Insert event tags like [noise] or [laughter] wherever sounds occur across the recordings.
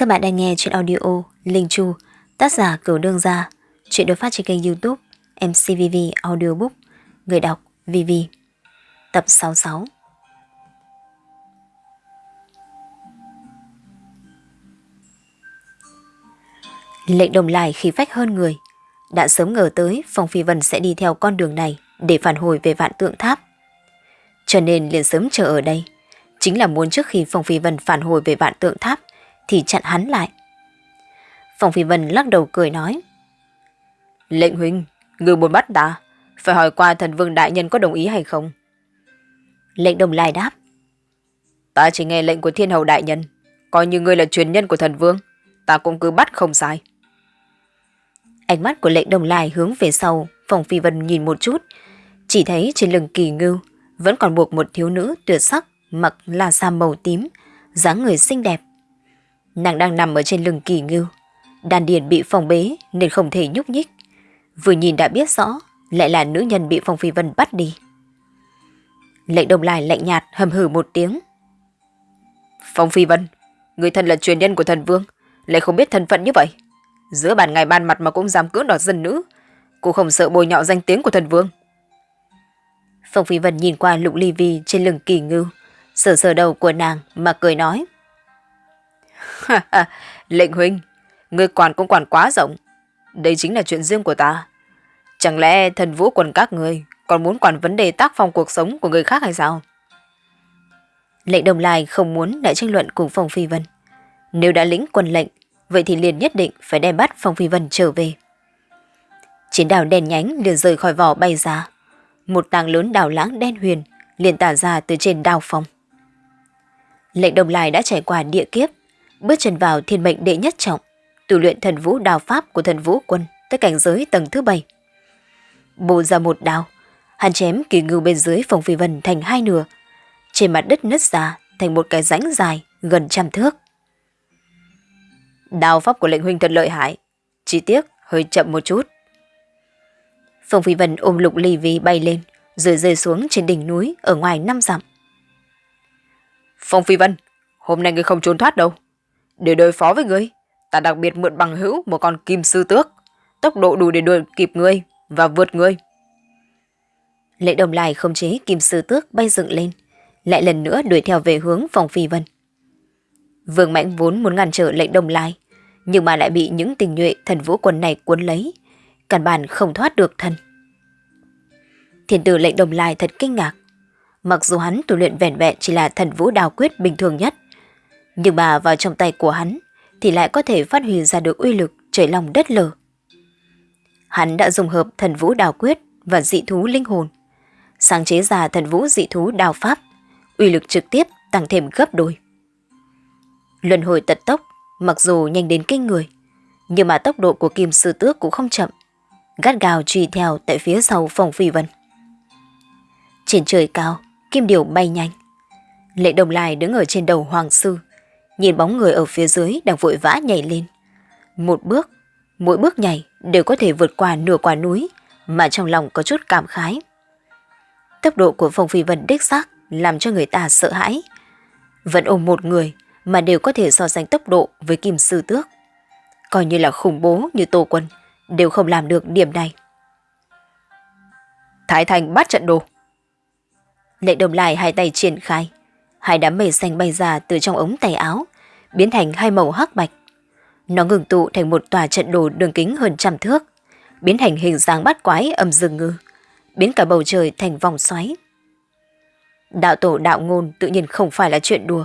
Các bạn đang nghe chuyện audio Linh Chu, tác giả Cửu Đương Gia, chuyện được phát trên kênh youtube MCVV Audiobook, người đọc VV. Tập 66 Lệnh đồng lại khí phách hơn người, đã sớm ngờ tới Phong Phi Vân sẽ đi theo con đường này để phản hồi về vạn tượng tháp. Cho nên liền sớm chờ ở đây, chính là muốn trước khi Phong Phi Vân phản hồi về vạn tượng tháp thì chặn hắn lại. Phong Phi Vân lắc đầu cười nói. Lệnh huynh, người muốn bắt ta, phải hỏi qua thần vương đại nhân có đồng ý hay không? Lệnh đồng lai đáp. Ta chỉ nghe lệnh của thiên hầu đại nhân, coi như ngươi là truyền nhân của thần vương, ta cũng cứ bắt không sai. Ánh mắt của lệnh đồng lai hướng về sau, Phong Phi Vân nhìn một chút, chỉ thấy trên lưng kỳ ngưu vẫn còn buộc một thiếu nữ tuyệt sắc mặc là sa màu tím, dáng người xinh đẹp. Nàng đang nằm ở trên lưng kỳ ngưu, đàn điền bị phòng bế nên không thể nhúc nhích. Vừa nhìn đã biết rõ, lại là nữ nhân bị Phong Phi Vân bắt đi. Lệnh đồng lai lạnh nhạt hầm hử một tiếng. Phong Phi Vân, người thân là truyền nhân của thần vương, lại không biết thân phận như vậy. Giữa bàn ngày ban mặt mà cũng dám cưỡng đoạt dân nữ, cô không sợ bồi nhọ danh tiếng của thần vương. Phong Phi Vân nhìn qua lục ly vi trên lưng kỳ ngưu, sờ sờ đầu của nàng mà cười nói. [laughs] Lệnh huynh, người quản cũng quản quá rộng. Đây chính là chuyện riêng của ta. Chẳng lẽ thần vũ quần các người còn muốn quản vấn đề tác phong cuộc sống của người khác hay sao? Lệnh đồng lai không muốn đại tranh luận cùng Phong Phi Vân. Nếu đã lĩnh quân lệnh, vậy thì liền nhất định phải đem bắt Phong Phi Vân trở về. Chiến đào đèn nhánh liền rời khỏi vỏ bay ra. Một tàng lớn đào lãng đen huyền liền tả ra từ trên đào phong. Lệnh đồng lai đã trải qua địa kiếp, bước chân vào thiên mệnh đệ nhất trọng, tu luyện thần vũ đào pháp của thần vũ quân tới cảnh giới tầng thứ bảy. Bổ ra một đao, hắn chém kỳ ngưu bên dưới phòng phi vân thành hai nửa, trên mặt đất nứt ra thành một cái rãnh dài gần trăm thước. Đao pháp của lệnh huynh thật lợi hại, chi tiết hơi chậm một chút. Phong Phi Vân ôm lục ly vi bay lên, rồi rơi xuống trên đỉnh núi ở ngoài năm dặm. Phong Phi Vân, hôm nay ngươi không trốn thoát đâu. Để đối phó với ngươi, ta đặc biệt mượn bằng hữu một con kim sư tước, tốc độ đủ để đuổi kịp ngươi và vượt ngươi. Lệ đồng lại không chế kim sư tước bay dựng lên, lại lần nữa đuổi theo về hướng phòng Phi Vân. Vương Mãnh vốn muốn ngăn trở lệnh đồng lai, nhưng mà lại bị những tình nhuệ thần vũ quân này cuốn lấy, căn bản không thoát được thân. Thiên tử lệnh đồng lai thật kinh ngạc. Mặc dù hắn tu luyện vẻn vẹn chỉ là thần vũ đào quyết bình thường nhất, nhưng mà vào trong tay của hắn thì lại có thể phát huy ra được uy lực trời lòng đất lở. Hắn đã dùng hợp thần vũ đào quyết và dị thú linh hồn, sáng chế ra thần vũ dị thú đào pháp, uy lực trực tiếp tăng thêm gấp đôi. Luân hồi tật tốc, mặc dù nhanh đến kinh người, nhưng mà tốc độ của kim sư tước cũng không chậm, gắt gào truy theo tại phía sau phòng phi vân. Trên trời cao, kim điểu bay nhanh. Lệ đồng lai đứng ở trên đầu hoàng sư, nhìn bóng người ở phía dưới đang vội vã nhảy lên. Một bước, mỗi bước nhảy đều có thể vượt qua nửa quả núi, mà trong lòng có chút cảm khái. Tốc độ của Phong Phi Vân đích xác làm cho người ta sợ hãi. Vẫn ôm một người mà đều có thể so sánh tốc độ với Kim Sư Tước. Coi như là khủng bố như Tô Quân, đều không làm được điểm này. Thái Thành bắt trận đồ. Lệ đồng lại hai tay triển khai. Hai đám mây xanh bay ra từ trong ống tay áo, biến thành hai màu hắc bạch. Nó ngừng tụ thành một tòa trận đồ đường kính hơn trăm thước, biến thành hình dáng bát quái âm dương ngư, biến cả bầu trời thành vòng xoáy. Đạo tổ đạo ngôn tự nhiên không phải là chuyện đùa.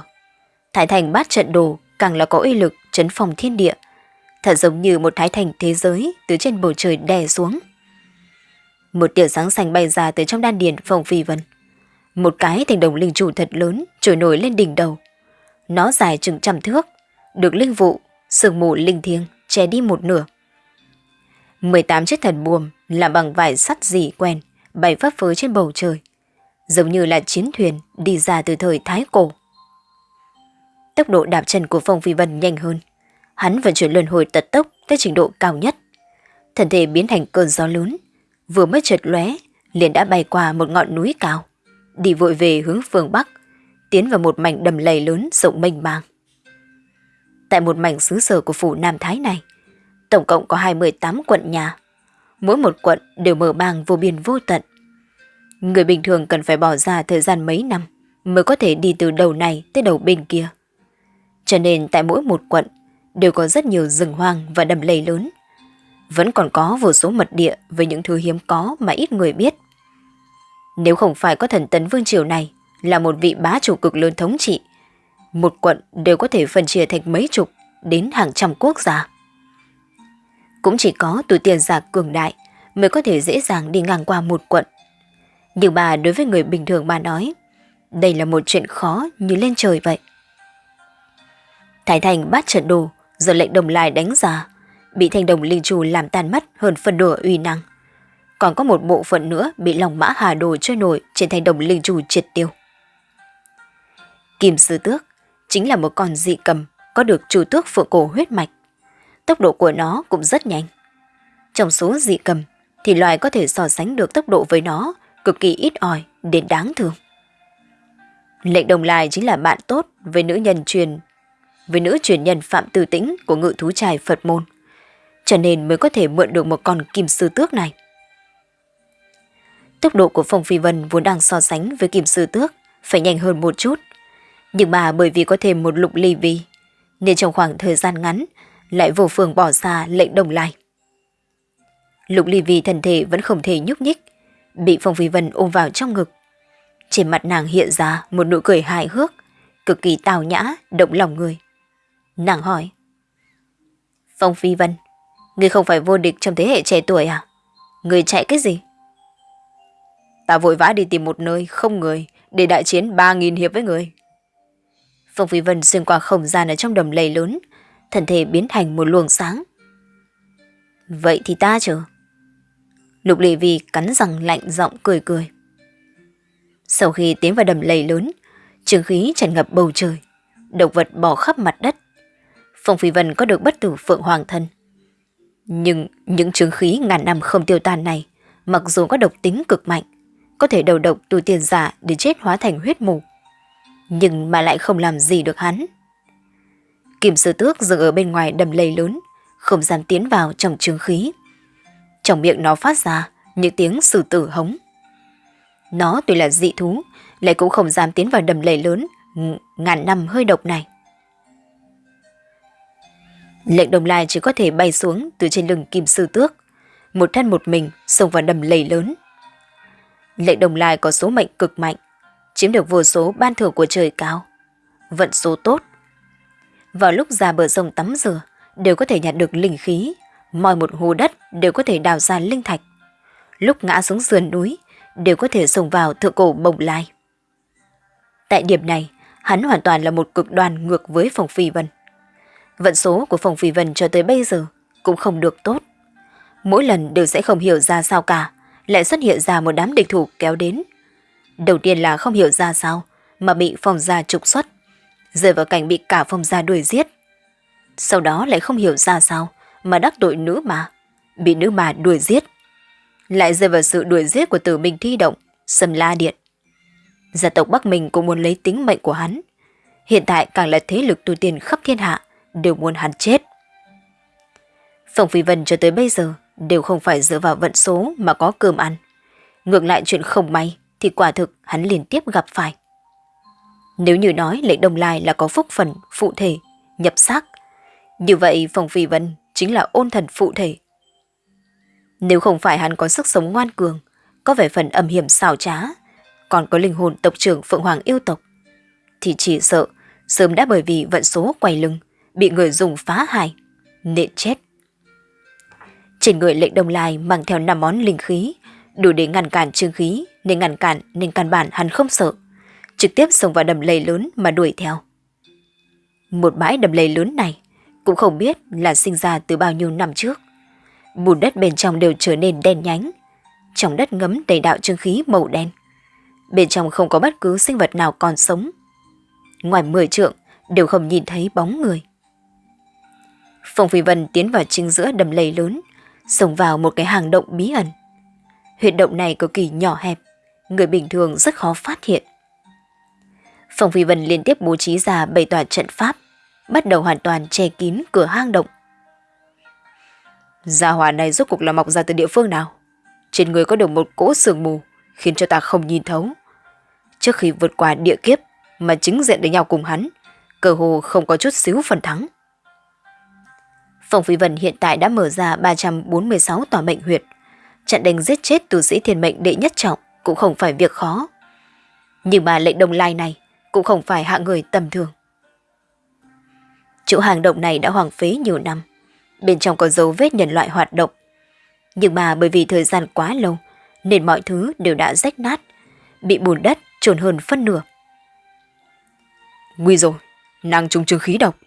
Thái thành bát trận đồ càng là có uy lực chấn phòng thiên địa, thật giống như một thái thành thế giới từ trên bầu trời đè xuống. Một tiểu sáng xanh bay ra từ trong đan điền phòng phi vân. Một cái thành đồng linh chủ thật lớn trồi nổi lên đỉnh đầu. Nó dài chừng trăm thước, được linh vụ, sương mù linh thiêng che đi một nửa. 18 chiếc thần buồm làm bằng vải sắt dì quen, bay phấp phới trên bầu trời, giống như là chiến thuyền đi ra từ thời Thái Cổ. Tốc độ đạp chân của Phong Phi Vân nhanh hơn, hắn vận chuyển luân hồi tật tốc tới trình độ cao nhất. Thân thể biến thành cơn gió lớn, vừa mới chợt lóe liền đã bay qua một ngọn núi cao đi vội về hướng phương Bắc, tiến vào một mảnh đầm lầy lớn rộng mênh mang. Tại một mảnh xứ sở của phủ Nam Thái này, tổng cộng có 28 quận nhà. Mỗi một quận đều mở mang vô biên vô tận. Người bình thường cần phải bỏ ra thời gian mấy năm mới có thể đi từ đầu này tới đầu bên kia. Cho nên tại mỗi một quận đều có rất nhiều rừng hoang và đầm lầy lớn. Vẫn còn có vô số mật địa với những thứ hiếm có mà ít người biết. Nếu không phải có thần tấn vương triều này là một vị bá chủ cực lớn thống trị, một quận đều có thể phân chia thành mấy chục đến hàng trăm quốc gia. Cũng chỉ có tuổi tiền giả cường đại mới có thể dễ dàng đi ngang qua một quận. Nhưng bà đối với người bình thường bà nói, đây là một chuyện khó như lên trời vậy. Thái Thành bắt trận đồ, giờ lệnh đồng lai đánh giá, bị thanh đồng linh trù làm tan mất hơn phần nửa uy năng. Còn có một bộ phận nữa bị lòng mã hà đồ chơi nổi trên thanh đồng linh trù triệt tiêu. Kim sư tước chính là một con dị cầm có được chủ tước phượng cổ huyết mạch. Tốc độ của nó cũng rất nhanh. Trong số dị cầm thì loài có thể so sánh được tốc độ với nó cực kỳ ít ỏi đến đáng thương. Lệnh đồng lai chính là bạn tốt với nữ nhân truyền với nữ truyền nhân Phạm Tư Tĩnh của ngự thú trài Phật môn, cho nên mới có thể mượn được một con kim sư tước này. Tốc độ của Phong Phi Vân vốn đang so sánh với kim sư tước phải nhanh hơn một chút, nhưng mà bởi vì có thêm một lục ly vi, nên trong khoảng thời gian ngắn lại vô phương bỏ ra lệnh đồng lai. Lục ly vi thân thể vẫn không thể nhúc nhích, bị Phong Phi Vân ôm vào trong ngực. Trên mặt nàng hiện ra một nụ cười hài hước, cực kỳ tào nhã, động lòng người. Nàng hỏi. Phong Phi Vân, người không phải vô địch trong thế hệ trẻ tuổi à? Người chạy cái gì? Ta vội vã đi tìm một nơi không người để đại chiến 3.000 hiệp với người. Phong Phi Vân xuyên qua không gian ở trong đầm lầy lớn, thân thể biến thành một luồng sáng. Vậy thì ta chờ. Lục Lệ Vi cắn răng lạnh giọng cười cười. Sau khi tiến vào đầm lầy lớn, trường khí tràn ngập bầu trời, động vật bò khắp mặt đất. Phong Phi Vân có được bất tử phượng hoàng thân. Nhưng những trường khí ngàn năm không tiêu tan này, mặc dù có độc tính cực mạnh, có thể đầu độc tu tiền giả để chết hóa thành huyết mù, nhưng mà lại không làm gì được hắn. Kim sư tước dừng ở bên ngoài đầm lầy lớn, không dám tiến vào trong trường khí. Trong miệng nó phát ra những tiếng sử tử hống. Nó tuy là dị thú, lại cũng không dám tiến vào đầm lầy lớn ngàn năm hơi độc này. Lệnh đồng lai chỉ có thể bay xuống từ trên lưng kim sư tước, một thân một mình xông vào đầm lầy lớn. Lệnh đồng lai có số mệnh cực mạnh, chiếm được vô số ban thưởng của trời cao, vận số tốt. Vào lúc ra bờ sông tắm rửa, đều có thể nhặt được linh khí, mọi một hồ đất đều có thể đào ra linh thạch. Lúc ngã xuống sườn núi, đều có thể sông vào thượng cổ bồng lai. Tại điểm này, hắn hoàn toàn là một cực đoan ngược với Phòng Phi Vân. Vận số của Phòng Phi Vân cho tới bây giờ cũng không được tốt. Mỗi lần đều sẽ không hiểu ra sao cả, lại xuất hiện ra một đám địch thủ kéo đến. Đầu tiên là không hiểu ra sao, mà bị Phòng Gia trục xuất, rơi vào cảnh bị cả Phòng Gia đuổi giết. Sau đó lại không hiểu ra sao, mà đắc tội nữ mà, bị nữ mà đuổi giết. Lại rơi vào sự đuổi giết của tử minh thi động, sầm la điện. Gia tộc Bắc Minh cũng muốn lấy tính mệnh của hắn. Hiện tại càng là thế lực tu tiên khắp thiên hạ, đều muốn hắn chết. Phòng Phi Vân cho tới bây giờ đều không phải dựa vào vận số mà có cơm ăn. Ngược lại chuyện không may thì quả thực hắn liên tiếp gặp phải. Nếu như nói lệnh đồng lai là có phúc phần phụ thể, nhập xác, như vậy Phòng Phi Vân chính là ôn thần phụ thể. Nếu không phải hắn có sức sống ngoan cường, có vẻ phần âm hiểm xảo trá, còn có linh hồn tộc trưởng Phượng Hoàng yêu tộc, thì chỉ sợ sớm đã bởi vì vận số quay lưng bị người dùng phá hại, nên chết. Trên người lệnh đồng lai mang theo năm món linh khí, đủ để ngăn cản trương khí, nên ngăn cản nên căn bản hắn không sợ. Trực tiếp xông vào đầm lầy lớn mà đuổi theo. Một bãi đầm lầy lớn này cũng không biết là sinh ra từ bao nhiêu năm trước. Bùn đất bên trong đều trở nên đen nhánh. Trong đất ngấm đầy đạo trương khí màu đen. Bên trong không có bất cứ sinh vật nào còn sống. Ngoài mười trượng đều không nhìn thấy bóng người. Phong Phi Vân tiến vào chính giữa đầm lầy lớn, xông vào một cái hang động bí ẩn. Huyệt động này cực kỳ nhỏ hẹp, người bình thường rất khó phát hiện. Phòng Phi Vân liên tiếp bố trí ra bảy tòa trận pháp, bắt đầu hoàn toàn che kín cửa hang động. Gia hỏa này rốt cuộc là mọc ra từ địa phương nào? Trên người có được một cỗ sương mù, khiến cho ta không nhìn thấu. Trước khi vượt qua địa kiếp mà chính diện với nhau cùng hắn, cơ hồ không có chút xíu phần thắng. Phòng Phi Vân hiện tại đã mở ra 346 tòa mệnh huyệt. Chặn đánh giết chết tu sĩ thiên mệnh đệ nhất trọng cũng không phải việc khó. Nhưng mà lệnh đồng lai này cũng không phải hạng người tầm thường. Chỗ hàng động này đã hoàng phế nhiều năm. Bên trong có dấu vết nhân loại hoạt động. Nhưng mà bởi vì thời gian quá lâu nên mọi thứ đều đã rách nát, bị bùn đất trồn hơn phân nửa. Nguy rồi, nàng trùng trường khí độc.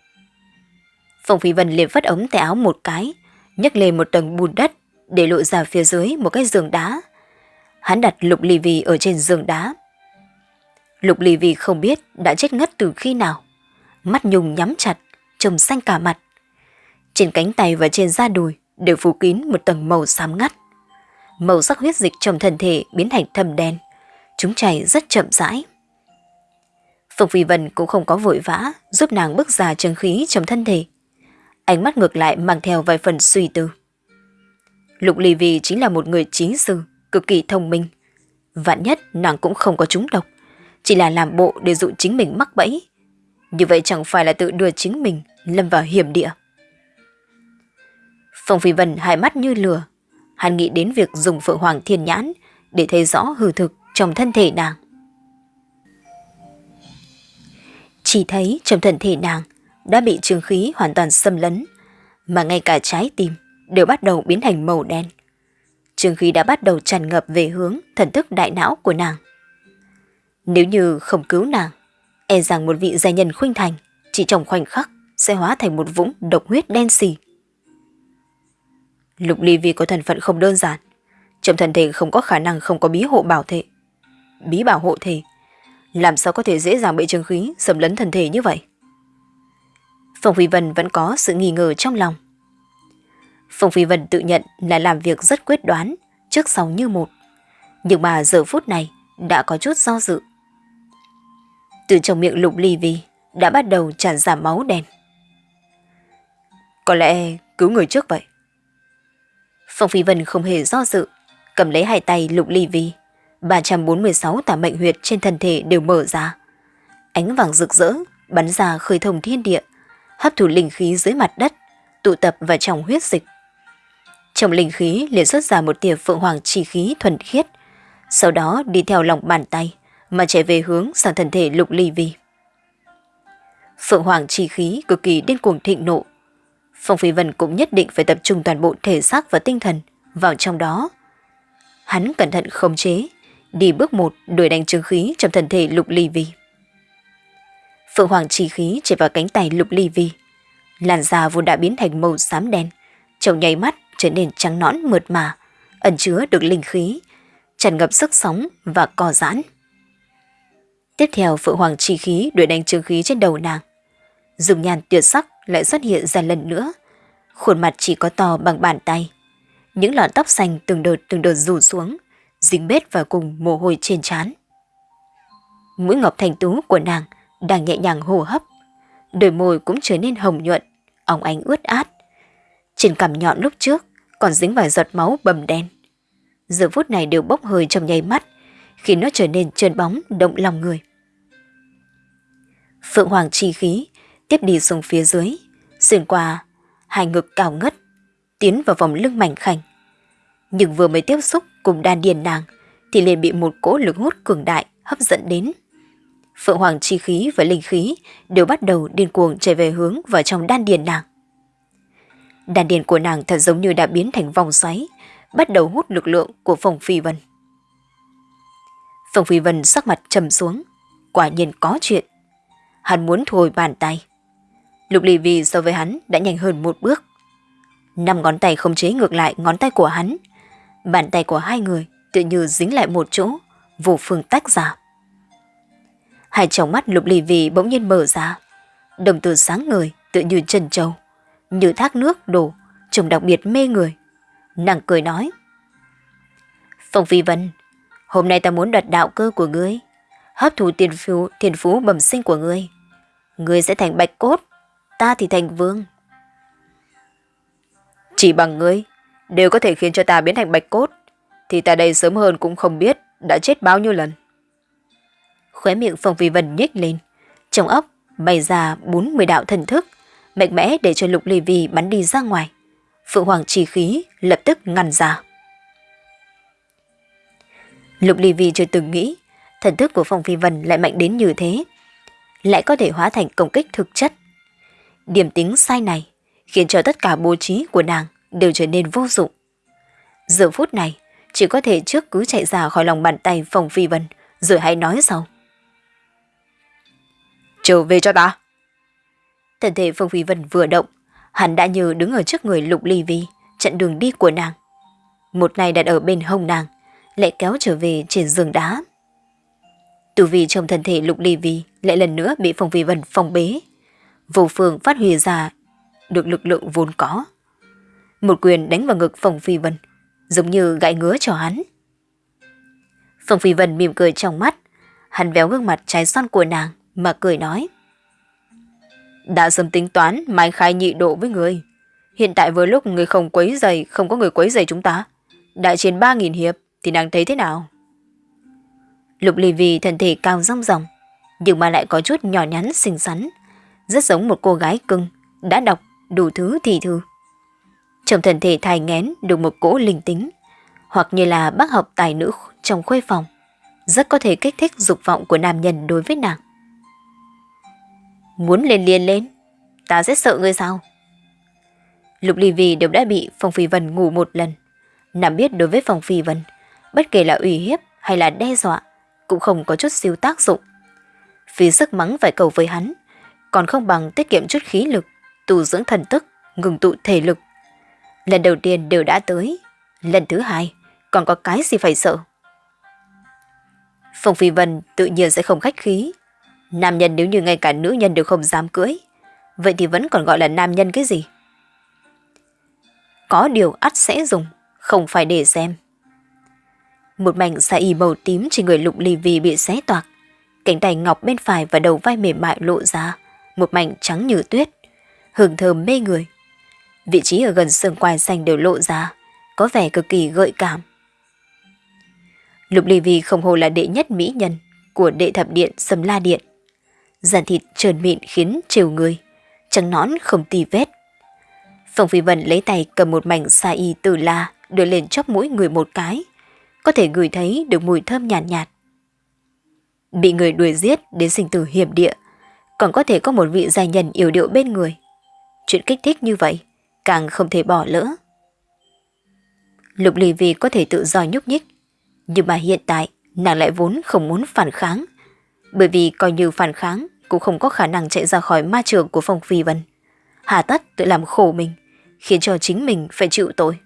Phong Phi Vân liền vất ống tay áo một cái, nhấc lên một tầng bùn đất để lộ ra phía dưới một cái giường đá. Hắn đặt Lục Ly Vi ở trên giường đá. Lục Ly Vi không biết đã chết ngất từ khi nào. Mắt nhung nhắm chặt, trầm xanh cả mặt. Trên cánh tay và trên da đùi đều phủ kín một tầng màu xám ngắt. Màu sắc huyết dịch trong thân thể biến thành thâm đen. Chúng chảy rất chậm rãi. Phục Phi Vân cũng không có vội vã giúp nàng bước ra chân khí trong thân thể. Ánh mắt ngược lại mang theo vài phần suy tư. Lục Ly Vi chính là một người chính sư, cực kỳ thông minh. Vạn nhất nàng cũng không có trúng độc, chỉ là làm bộ để dụ chính mình mắc bẫy. Như vậy chẳng phải là tự đưa chính mình lâm vào hiểm địa. Phong Phi Vân hai mắt như lửa, hắn nghĩ đến việc dùng Phượng Hoàng Thiên Nhãn để thấy rõ hư thực trong thân thể nàng. Chỉ thấy trong thân thể nàng đã bị trường khí hoàn toàn xâm lấn, mà ngay cả trái tim đều bắt đầu biến thành màu đen. Trường khí đã bắt đầu tràn ngập về hướng thần thức đại não của nàng. Nếu như không cứu nàng, e rằng một vị gia nhân khuynh thành chỉ trong khoảnh khắc sẽ hóa thành một vũng độc huyết đen xì. Lục ly vì có thần phận không đơn giản, trong thần thể không có khả năng không có bí hộ bảo thể. Bí bảo hộ thể, làm sao có thể dễ dàng bị trường khí xâm lấn thần thể như vậy? Phong Huy Vân vẫn có sự nghi ngờ trong lòng. Phong Phi Vân tự nhận là làm việc rất quyết đoán, trước sau như một. Nhưng mà giờ phút này đã có chút do dự. Từ trong miệng lục ly vi đã bắt đầu tràn ra máu đen. Có lẽ cứu người trước vậy. Phong Phi Vân không hề do dự, cầm lấy hai tay lục ly vi. 346 tả mệnh huyệt trên thân thể đều mở ra. Ánh vàng rực rỡ, bắn ra khơi thông thiên địa, hấp thụ linh khí dưới mặt đất, tụ tập vào trong huyết dịch. Trong linh khí liền xuất ra một tia phượng hoàng chi khí thuần khiết, sau đó đi theo lòng bàn tay mà chạy về hướng sang thân thể lục ly vi. Phượng hoàng chi khí cực kỳ điên cuồng thịnh nộ. Phong Phi Vân cũng nhất định phải tập trung toàn bộ thể xác và tinh thần vào trong đó. Hắn cẩn thận khống chế, đi bước một đuổi đánh chứng khí trong thân thể lục ly vi. Phượng hoàng chi khí chạy vào cánh tay lục ly vi. Làn da vốn đã biến thành màu xám đen, trong nháy mắt trở nên trắng nõn mượt mà, ẩn chứa được linh khí, tràn ngập sức sống và co giãn. Tiếp theo Phượng Hoàng chi khí đuổi đánh trường khí trên đầu nàng. Dùng nhàn tuyệt sắc lại xuất hiện ra lần nữa. Khuôn mặt chỉ có to bằng bàn tay. Những lọn tóc xanh từng đợt từng đợt rủ xuống, dính bết vào cùng mồ hôi trên trán. Mũi ngọc thành tú của nàng đang nhẹ nhàng hô hấp. Đôi môi cũng trở nên hồng nhuận, óng ánh ướt át. Trên cằm nhọn lúc trước còn dính vài giọt máu bầm đen. Giờ phút này đều bốc hơi trong nháy mắt, khi nó trở nên trơn bóng động lòng người. Phượng Hoàng chi khí tiếp đi xuống phía dưới, xuyên qua hai ngực cao ngất, tiến vào vòng lưng mảnh khảnh. Nhưng vừa mới tiếp xúc cùng đan điền nàng thì liền bị một cỗ lực hút cường đại hấp dẫn đến. Phượng Hoàng chi khí và linh khí đều bắt đầu điên cuồng chạy về hướng vào trong đan điền nàng đàn điền của nàng thật giống như đã biến thành vòng xoáy, bắt đầu hút lực lượng của Phong Phi Vân. Phong Phi Vân sắc mặt trầm xuống, quả nhiên có chuyện. Hắn muốn thu hồi bàn tay. Lục Ly Vi so với hắn đã nhanh hơn một bước. Năm ngón tay không chế ngược lại ngón tay của hắn. Bàn tay của hai người tự như dính lại một chỗ, vô phương tách ra. Hai tròng mắt Lục Ly Vi bỗng nhiên mở ra. Đồng tử sáng ngời tự như trần trâu, như thác nước đổ, trông đặc biệt mê người. Nàng cười nói. Phong Phi Vân, hôm nay ta muốn đoạt đạo cơ của ngươi, hấp thụ tiền phú, tiền phú bẩm sinh của ngươi. Ngươi sẽ thành bạch cốt, ta thì thành vương. Chỉ bằng ngươi, đều có thể khiến cho ta biến thành bạch cốt, thì ta đây sớm hơn cũng không biết đã chết bao nhiêu lần. Khóe miệng Phong Phi Vân nhếch lên, trong óc bày ra 40 đạo thần thức, mạnh mẽ để cho Lục Ly Vi bắn đi ra ngoài. Phượng Hoàng trì khí lập tức ngăn ra. Lục Ly Vi chưa từng nghĩ thần thức của Phong Phi Vân lại mạnh đến như thế, lại có thể hóa thành công kích thực chất. Điểm tính sai này khiến cho tất cả bố trí của nàng đều trở nên vô dụng. Giờ phút này, chỉ có thể trước cứ chạy ra khỏi lòng bàn tay Phong Phi Vân, rồi hãy nói sau. Trở về cho ta. Thân thể Phong Phi Vân vừa động, hắn đã như đứng ở trước người Lục Ly Vi, chặn đường đi của nàng. Một này đặt ở bên hông nàng, lại kéo trở về trên giường đá. Từ vì trong thân thể Lục Ly Vi lại lần nữa bị Phong Phi Vân phong bế. Vô phương phát huy ra được lực lượng vốn có. Một quyền đánh vào ngực Phong Phi Vân, giống như gãi ngứa cho hắn. Phong Phi Vân mỉm cười trong mắt, hắn véo gương mặt trái son của nàng mà cười nói. Đã sớm tính toán mai khai nhị độ với người. Hiện tại với lúc người không quấy giày, không có người quấy giày chúng ta. Đại chiến 3.000 hiệp thì nàng thấy thế nào? Lục Ly Vì thân thể cao rong ròng, nhưng mà lại có chút nhỏ nhắn xinh xắn, rất giống một cô gái cưng, đã đọc đủ thứ thì thư. Trong thân thể thai ngén được một cỗ linh tính, hoặc như là bác học tài nữ trong khuê phòng, rất có thể kích thích dục vọng của nam nhân đối với nàng. Muốn lên liền lên, ta sẽ sợ ngươi sao? Lục Ly Vì đều đã bị Phong Phi Vân ngủ một lần. Nằm biết đối với Phong Phi Vân, bất kể là ủy hiếp hay là đe dọa, cũng không có chút siêu tác dụng. Vì sức mắng phải cầu với hắn, còn không bằng tiết kiệm chút khí lực, tu dưỡng thần tức, ngừng tụ thể lực. Lần đầu tiên đều đã tới, lần thứ hai còn có cái gì phải sợ. Phong Phi Vân tự nhiên sẽ không khách khí. Nam nhân nếu như ngay cả nữ nhân đều không dám cưới, vậy thì vẫn còn gọi là nam nhân cái gì? Có điều ắt sẽ dùng, không phải để xem. Một mảnh xa y màu tím trên người lục ly vì bị xé toạc. Cánh tay ngọc bên phải và đầu vai mềm mại lộ ra, một mảnh trắng như tuyết, hương thơm mê người. Vị trí ở gần xương quai xanh đều lộ ra, có vẻ cực kỳ gợi cảm. Lục ly vì không hồ là đệ nhất mỹ nhân của đệ thập điện Sầm La Điện. Giàn thịt trơn mịn khiến trều người, trắng nón không tì vết. Phong Phi Vân lấy tay cầm một mảnh sa y từ la đưa lên chóp mũi người một cái, có thể ngửi thấy được mùi thơm nhàn nhạt, nhạt. Bị người đuổi giết đến sinh tử hiểm địa, còn có thể có một vị giai nhân yêu điệu bên người. Chuyện kích thích như vậy, càng không thể bỏ lỡ. Lục lì vì có thể tự do nhúc nhích, nhưng mà hiện tại nàng lại vốn không muốn phản kháng, bởi vì coi như phản kháng cũng không có khả năng chạy ra khỏi ma trường của Phong Phi Vân. Hà tất tự làm khổ mình, khiến cho chính mình phải chịu tội.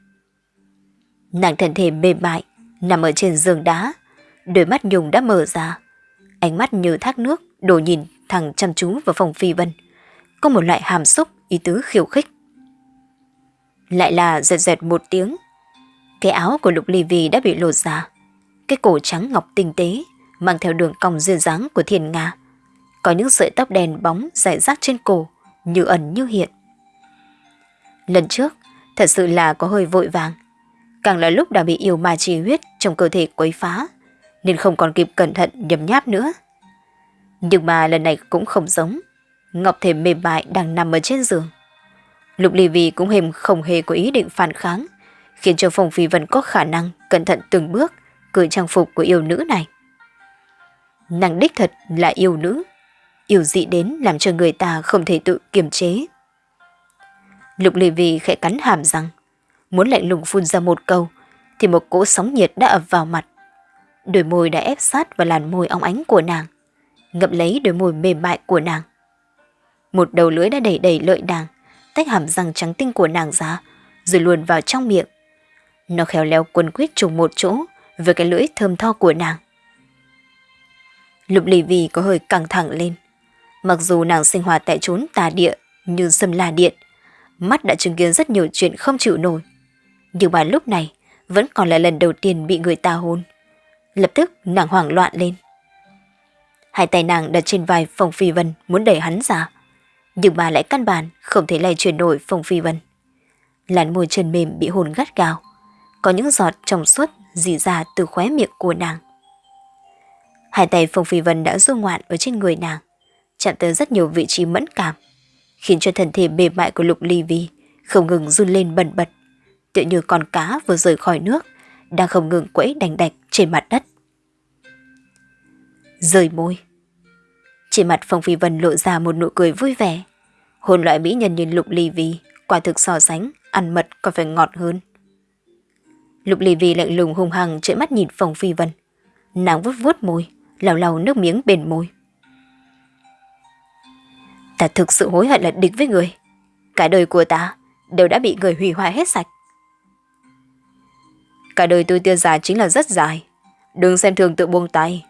Nàng thân thể mềm mại, nằm ở trên giường đá, đôi mắt nhung đã mở ra. Ánh mắt như thác nước, đổ nhìn thẳng chăm chú vào phong phi vân. Có một loại hàm xúc, ý tứ khiêu khích. Lại là dẹt dẹt một tiếng. Cái áo của Lục Ly Vi đã bị lột ra. Cái cổ trắng ngọc tinh tế, mang theo đường cong duyên dáng của thiền Nga. Có những sợi tóc đen bóng rải rác trên cổ, như ẩn như hiện. Lần trước, thật sự là có hơi vội vàng, càng là lúc đã bị yêu ma trì huyết trong cơ thể quấy phá, nên không còn kịp cẩn thận nhầm nháp nữa. Nhưng mà lần này cũng không giống. Ngọc thể mềm mại đang nằm ở trên giường. Lục Ly Vi cũng hềm không hề có ý định phản kháng, khiến cho Phong Phi Vân có khả năng cẩn thận từng bước cởi trang phục của yêu nữ này. Nàng đích thật là yêu nữ, yêu dị đến làm cho người ta không thể tự kiềm chế. Lục Lê Vi khẽ cắn hàm răng, muốn lạnh lùng phun ra một câu, thì một cỗ sóng nhiệt đã ập vào mặt. Đôi môi đã ép sát vào làn môi óng ánh của nàng, ngậm lấy đôi môi mềm mại của nàng. Một đầu lưỡi đã đẩy đẩy lợi nàng, tách hàm răng trắng tinh của nàng ra, rồi luồn vào trong miệng. Nó khéo léo quấn quýt trùng một chỗ với cái lưỡi thơm tho của nàng. Lục lì vì có hơi căng thẳng lên. Mặc dù nàng sinh hoạt tại chốn tà địa như sâm la điện, mắt đã chứng kiến rất nhiều chuyện không chịu nổi nhưng mà lúc này vẫn còn là lần đầu tiên bị người ta hôn. Lập tức nàng hoảng loạn lên. Hai tay nàng đặt trên vai Phong Phi Vân muốn đẩy hắn ra. Nhưng mà lại căn bản không thể lay chuyển nổi Phong Phi Vân. Làn môi chân mềm bị hồn gắt gao, có những giọt trong suốt dì ra từ khóe miệng của nàng. Hai tay Phong Phi Vân đã du ngoạn ở trên người nàng, chạm tới rất nhiều vị trí mẫn cảm, khiến cho thân thể mềm mại của Lục Ly Vi không ngừng run lên bần bật, tựa như con cá vừa rời khỏi nước, đang không ngừng quẫy đành đạch trên mặt đất. Rời môi. Trên mặt Phong Phi Vân lộ ra một nụ cười vui vẻ. Hồn loại mỹ nhân như Lục Ly Vi, quả thực so sánh, ăn mật còn phải ngọt hơn. Lục Ly Vi lạnh lùng hung hăng trợn mắt nhìn Phong Phi Vân. Nàng vuốt vuốt môi, lau lau nước miếng bên môi. Ta thực sự hối hận là địch với người. Cả đời của ta đều đã bị người hủy hoại hết sạch. Cả đời tôi tiêu dài chính là rất dài. Đừng xem thường tự buông tay.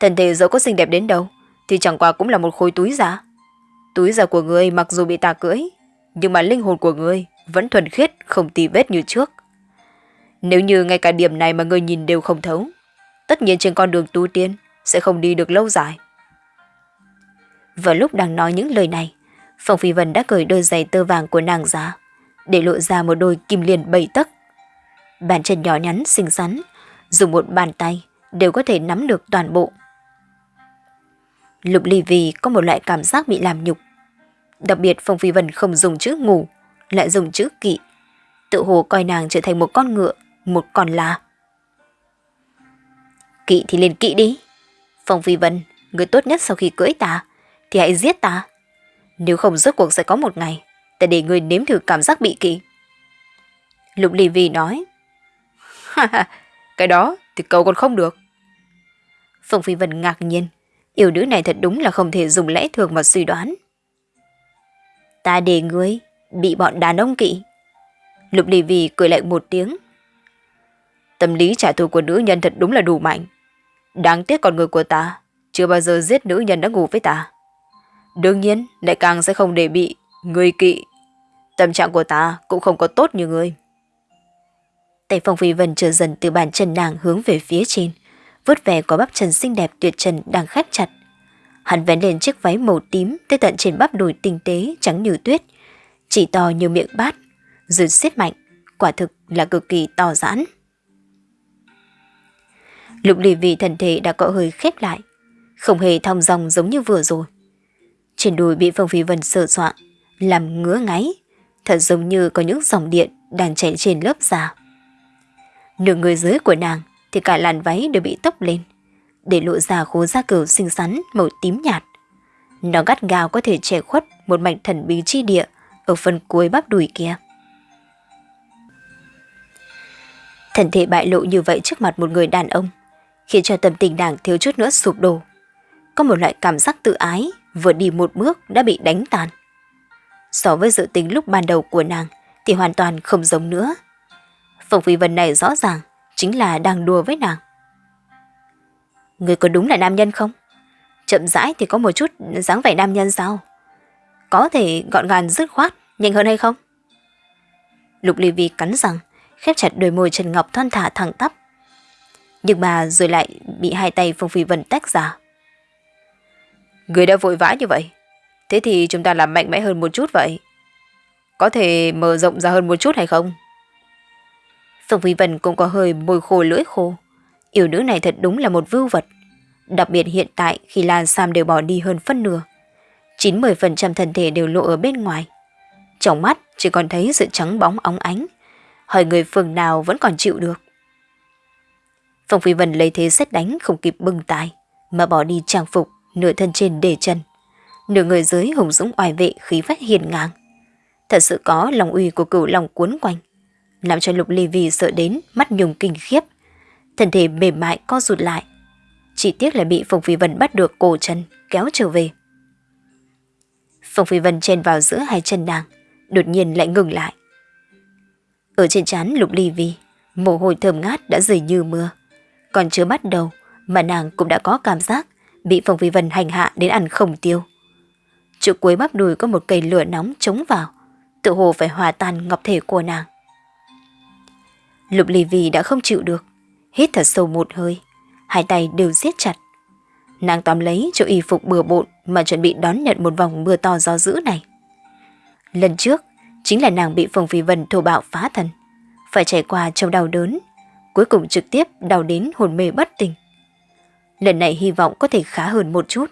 Thần thể dẫu có xinh đẹp đến đâu, thì chẳng qua cũng là một khối túi giả. Túi giả của người mặc dù bị ta cưỡi, nhưng mà linh hồn của người vẫn thuần khiết, không tì vết như trước. Nếu như ngay cả điểm này mà người nhìn đều không thấu, tất nhiên trên con đường tu tiên sẽ không đi được lâu dài. Vào lúc đang nói những lời này, Phong Phi Vân đã cởi đôi giày tơ vàng của nàng ra, để lộ ra một đôi kim liền bảy tấc. Bàn chân nhỏ nhắn xinh xắn, dùng một bàn tay đều có thể nắm được toàn bộ. Lục Ly Vì có một loại cảm giác bị làm nhục. Đặc biệt Phong Phi Vân không dùng chữ ngủ, lại dùng chữ kỵ. Tự hồ coi nàng trở thành một con ngựa, một con là. Kỵ thì liền kỵ đi. Phong Phi Vân, người tốt nhất sau khi cưỡi ta, thì hãy giết ta. Nếu không rốt cuộc sẽ có một ngày, ta để người nếm thử cảm giác bị kỵ. Lục Ly Vi nói. cái đó thì cậu còn không được. Phong Phi Vân ngạc nhiên, yêu nữ này thật đúng là không thể dùng lẽ thường mà suy đoán. Ta để ngươi bị bọn đàn ông kỵ. Lục Ly Vi cười lạnh một tiếng. Tâm lý trả thù của nữ nhân thật đúng là đủ mạnh. Đáng tiếc con người của ta chưa bao giờ giết nữ nhân đã ngủ với ta. Đương nhiên, lại càng sẽ không để bị người kỵ. Tâm trạng của ta cũng không có tốt như người. Tay Phong Phi Vân trở dần từ bàn chân nàng hướng về phía trên, vớt về có bắp chân xinh đẹp tuyệt trần đang khép chặt. Hắn vén lên chiếc váy màu tím tới tận trên bắp đùi tinh tế trắng như tuyết, chỉ to như miệng bát, rồi siết mạnh, quả thực là cực kỳ to giãn. Lục lì vì thần thể đã có hơi khép lại, không hề thong dòng giống như vừa rồi. Trên đùi bị Phong Phi Vân sờ soạn, làm ngứa ngáy, thật giống như có những dòng điện đang chảy trên lớp da. Nửa người dưới của nàng thì cả làn váy đều bị tốc lên, để lộ ra khố da cừu xinh xắn màu tím nhạt. Nó gắt gao có thể che khuất một mảnh thần bí chi địa ở phần cuối bắp đùi kia. Thần thể bại lộ như vậy trước mặt một người đàn ông, khiến cho tâm tình nàng thiếu chút nữa sụp đổ. Có một loại cảm giác tự ái vừa đi một bước đã bị đánh tàn. So với dự tính lúc ban đầu của nàng thì hoàn toàn không giống nữa. Phòng Phi Vân này rõ ràng chính là đang đùa với nàng. Người có đúng là nam nhân không? Chậm rãi thì có một chút dáng vẻ nam nhân sao? Có thể gọn gàng dứt khoát, nhanh hơn hay không? Lục Ly Vi cắn răng, khép chặt đôi môi Trần Ngọc thon thả thẳng tắp. Nhưng mà rồi lại bị hai tay Phong Phi Vân tách ra. Người đã vội vã như vậy. Thế thì chúng ta làm mạnh mẽ hơn một chút vậy. Có thể mở rộng ra hơn một chút hay không? Phong Phi Vân cũng có hơi môi khô lưỡi khô. Yêu nữ này thật đúng là một vưu vật. Đặc biệt hiện tại khi Lan Sam đều bỏ đi hơn phân nửa. 90% thân thể đều lộ ở bên ngoài. Trong mắt chỉ còn thấy sự trắng bóng óng ánh. Hỏi người phường nào vẫn còn chịu được. Phong Phi Vân lấy thế xét đánh không kịp bưng tài, mà bỏ đi trang phục, nửa thân trên để chân. Nửa người dưới hùng dũng oai vệ khí phách hiền ngang. Thật sự có lòng uy của cửu lòng cuốn quanh làm cho Lục Ly Vi sợ đến mắt nhung kinh khiếp. Thân thể mềm mại co rụt lại. Chỉ tiếc là bị Phong Phi Vân bắt được cổ chân, kéo trở về. Phong Phi Vân chen vào giữa hai chân nàng, đột nhiên lại ngừng lại. Ở trên trán Lục Ly Vi, mồ hôi thơm ngát đã rời như mưa. Còn chưa bắt đầu mà nàng cũng đã có cảm giác bị Phong Phi Vân hành hạ đến ăn không tiêu. Chỗ cuối bắp đùi có một cây lửa nóng chống vào, tự hồ phải hòa tan ngọc thể của nàng. Lục Ly Vi đã không chịu được, hít thật sâu một hơi, hai tay đều siết chặt. Nàng tóm lấy chỗ y phục bừa bộn mà chuẩn bị đón nhận một vòng mưa to gió dữ này. Lần trước, chính là nàng bị Phong Phi Vân thô bạo phá thần, phải trải qua trong đau đớn, cuối cùng trực tiếp đau đến hồn mê bất tỉnh. Lần này hy vọng có thể khá hơn một chút.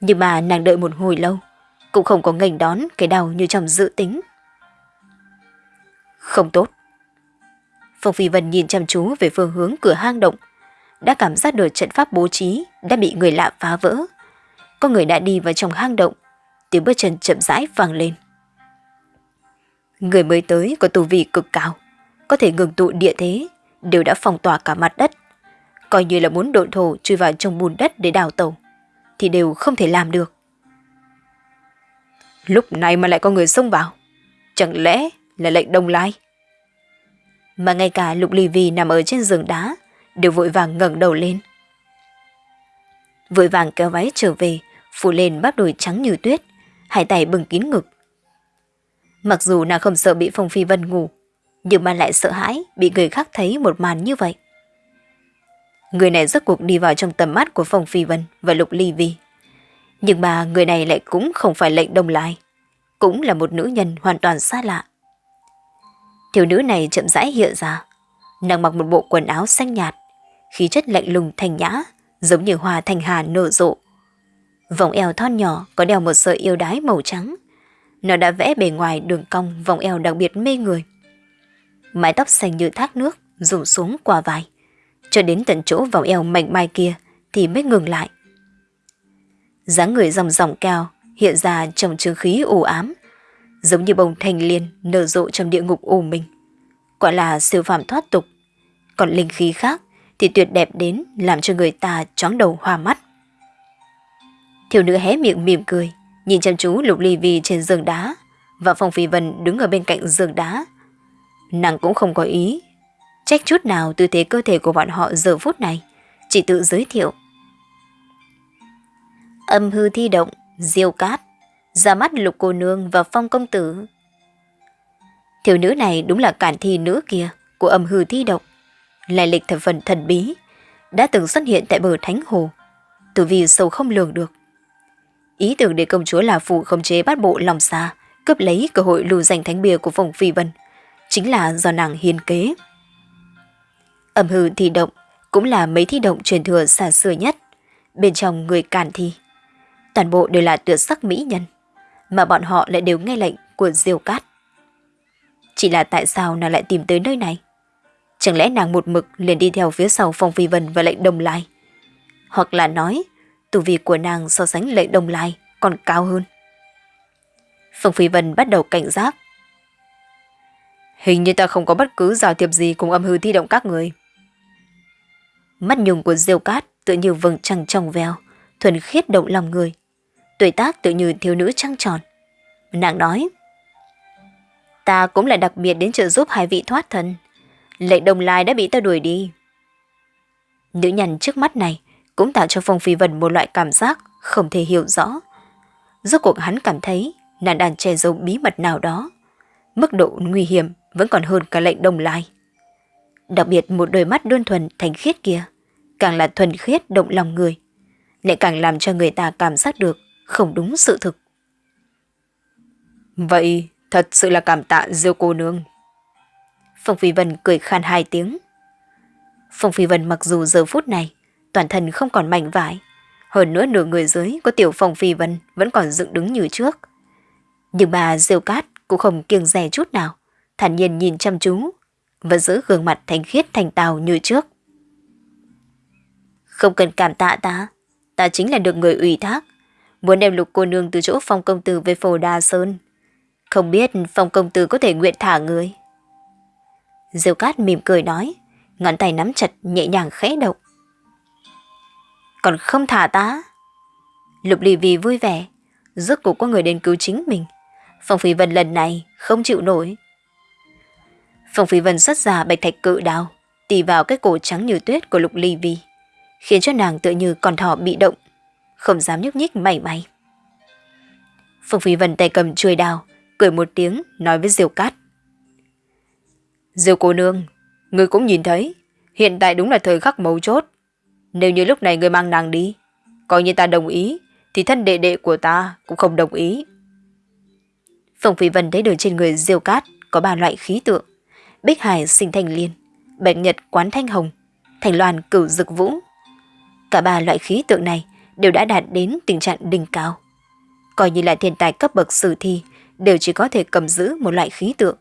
Nhưng mà nàng đợi một hồi lâu, cũng không có ngành đón cái đau như trong dự tính. Không tốt. Phong Phi Vân nhìn chăm chú về phương hướng cửa hang động, đã cảm giác được trận pháp bố trí đã bị người lạ phá vỡ. Có người đã đi vào trong hang động, tiếng bước chân chậm rãi vang lên. Người mới tới có tu vi cực cao, có thể ngừng tụ địa thế, đều đã phong tỏa cả mặt đất. Coi như là muốn độn thổ chui vào trong bùn đất để đào tàu, thì đều không thể làm được. Lúc này mà lại có người xông vào, chẳng lẽ là lệnh đông lai? Mà ngay cả lục ly vi nằm ở trên giường đá, đều vội vàng ngẩng đầu lên. Vội vàng kéo váy trở về, phủ lên bắp đùi trắng như tuyết, hai tay bừng kín ngực. Mặc dù nàng không sợ bị Phong Phi Vân ngủ, nhưng mà lại sợ hãi bị người khác thấy một màn như vậy. Người này rốt cuộc đi vào trong tầm mắt của Phong Phi Vân và Lục Ly Vi. Nhưng mà người này lại cũng không phải lệnh đông lai, cũng là một nữ nhân hoàn toàn xa lạ. Thiếu nữ này chậm rãi hiện ra, nàng mặc một bộ quần áo xanh nhạt, khí chất lạnh lùng thanh nhã, giống như hoa thanh hà nở rộ. Vòng eo thon nhỏ có đeo một sợi yêu đái màu trắng. Nó đã vẽ bề ngoài đường cong vòng eo đặc biệt mê người. Mái tóc xanh như thác nước rủ xuống qua vai. Cho đến tận chỗ vòng eo mảnh mai kia thì mới ngừng lại. dáng người dòng dòng cao hiện ra trong trường khí u ám, giống như bông thanh liên nở rộ trong địa ngục u minh. Quả là siêu phàm thoát tục. Còn linh khí khác thì tuyệt đẹp đến làm cho người ta chóng đầu hoa mắt. Thiếu nữ hé miệng mỉm cười, nhìn chăm chú Lục Ly Vi trên giường đá và Phong Phi Vân đứng ở bên cạnh giường đá. Nàng cũng không có ý, trách chút nào tư thế cơ thể của bọn họ giờ phút này, chỉ tự giới thiệu. Âm hư thi động, diêu cát, ra mắt lục cô nương và phong công tử. Thiếu nữ này đúng là cản thi nữ kia của âm hư thi động, lại lịch thập phần thần bí, đã từng xuất hiện tại bờ Thánh Hồ, từ vì sâu không lường được. Ý tưởng để công chúa là phụ khống chế bát bộ lòng xa, cướp lấy cơ hội lù giành thánh bia của phùng Phi Vân, chính là do nàng hiên kế. ẩm hư thi động cũng là mấy thi động truyền thừa xa xưa nhất, bên trong người cản thi. Toàn bộ đều là tuyệt sắc mỹ nhân, mà bọn họ lại đều nghe lệnh của Diêu Cát. Chỉ là tại sao nàng lại tìm tới nơi này? Chẳng lẽ nàng một mực liền đi theo phía sau Phong Phi Vân và lệnh đồng lai? Hoặc là nói, tu vi của nàng so sánh lệnh đồng lai còn cao hơn. Phong Phi Vân bắt đầu cảnh giác. Hình như ta không có bất cứ giao thiệp gì cùng âm hư thi động các người. Mắt nhung của Diêu Cát tự như vầng trăng trong veo, thuần khiết động lòng người. Tuổi tác tự như thiếu nữ trăng tròn. Nàng nói, ta cũng là đặc biệt đến trợ giúp hai vị thoát thân. Lệnh đồng lai đã bị ta đuổi đi. Nữ nhân trước mắt này cũng tạo cho Phong Phi Vân một loại cảm giác không thể hiểu rõ. Rốt cuộc hắn cảm thấy nàng đang che giấu bí mật nào đó. Mức độ nguy hiểm vẫn còn hơn cả lệnh đồng lai. Đặc biệt một đôi mắt đơn thuần thành khiết kia, càng là thuần khiết động lòng người, lại càng làm cho người ta cảm giác được không đúng sự thực. Vậy thật sự là cảm tạ Diêu cô nương. Phong Phi Vân cười khan hai tiếng. Phong Phi Vân mặc dù giờ phút này toàn thân không còn mảnh vải, hơn nữa nửa người dưới có tiểu Phong Phi Vân vẫn còn dựng đứng như trước. Nhưng bà Diêu Cát cũng không kiêng dè chút nào, thản nhiên nhìn chăm chú, và giữ gương mặt thanh khiết thành tào như trước. Không cần cảm tạ ta, ta chính là được người ủy thác, muốn đem lục cô nương từ chỗ phong công tử về phổ đa sơn. Không biết phong công tử có thể nguyện thả người. Diêu cát mỉm cười nói, ngón tay nắm chặt nhẹ nhàng khẽ động. Còn không thả ta? Lục lì vì vui vẻ, rốt cuộc có người đến cứu chính mình. Phong Phi Vân lần này không chịu nổi. Phong Phi Vân xuất ra bạch thạch cự đào, tì vào cái cổ trắng như tuyết của Lục Ly Vi, khiến cho nàng tựa như con thỏ bị động, không dám nhúc nhích mảy may. Phong Phi Vân tay cầm chuôi đào, cười một tiếng nói với Diêu Cát. Diêu cô nương, người cũng nhìn thấy, hiện tại đúng là thời khắc mấu chốt. Nếu như lúc này người mang nàng đi, coi như ta đồng ý, thì thân đệ đệ của ta cũng không đồng ý. Phùng Phi Vân thấy được trên người diêu cát có ba loại khí tượng. Bích Hải sinh thành liên, Bạch Nhật quán thanh hồng, Thành Loan cửu dực vũ. Cả ba loại khí tượng này đều đã đạt đến tình trạng đỉnh cao. Coi như là thiên tài cấp bậc sử thi, đều chỉ có thể cầm giữ một loại khí tượng.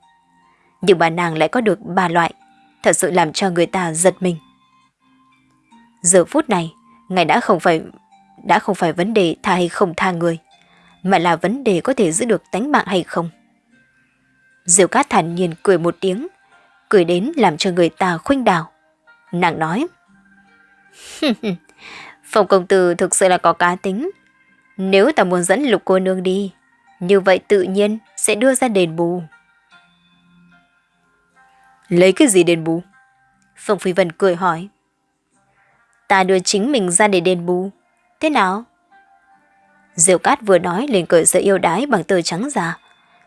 Nhưng bà nàng lại có được ba loại, thật sự làm cho người ta giật mình. Giờ phút này, ngài đã không phải đã không phải vấn đề tha hay không tha người, mà là vấn đề có thể giữ được tánh mạng hay không. Diệu Cát thản nhiên cười một tiếng, cười đến làm cho người ta khuynh đảo. Nàng nói, [laughs] Phong công tử thực sự là có cá tính. Nếu ta muốn dẫn lục cô nương đi, như vậy tự nhiên sẽ đưa ra đền bù. Lấy cái gì đền bù? Phong Phi Vân cười hỏi. Ta đưa chính mình ra để đền bù. Thế nào? Diệu Cát vừa nói liền cởi sợi yêu đái bằng tờ trắng già.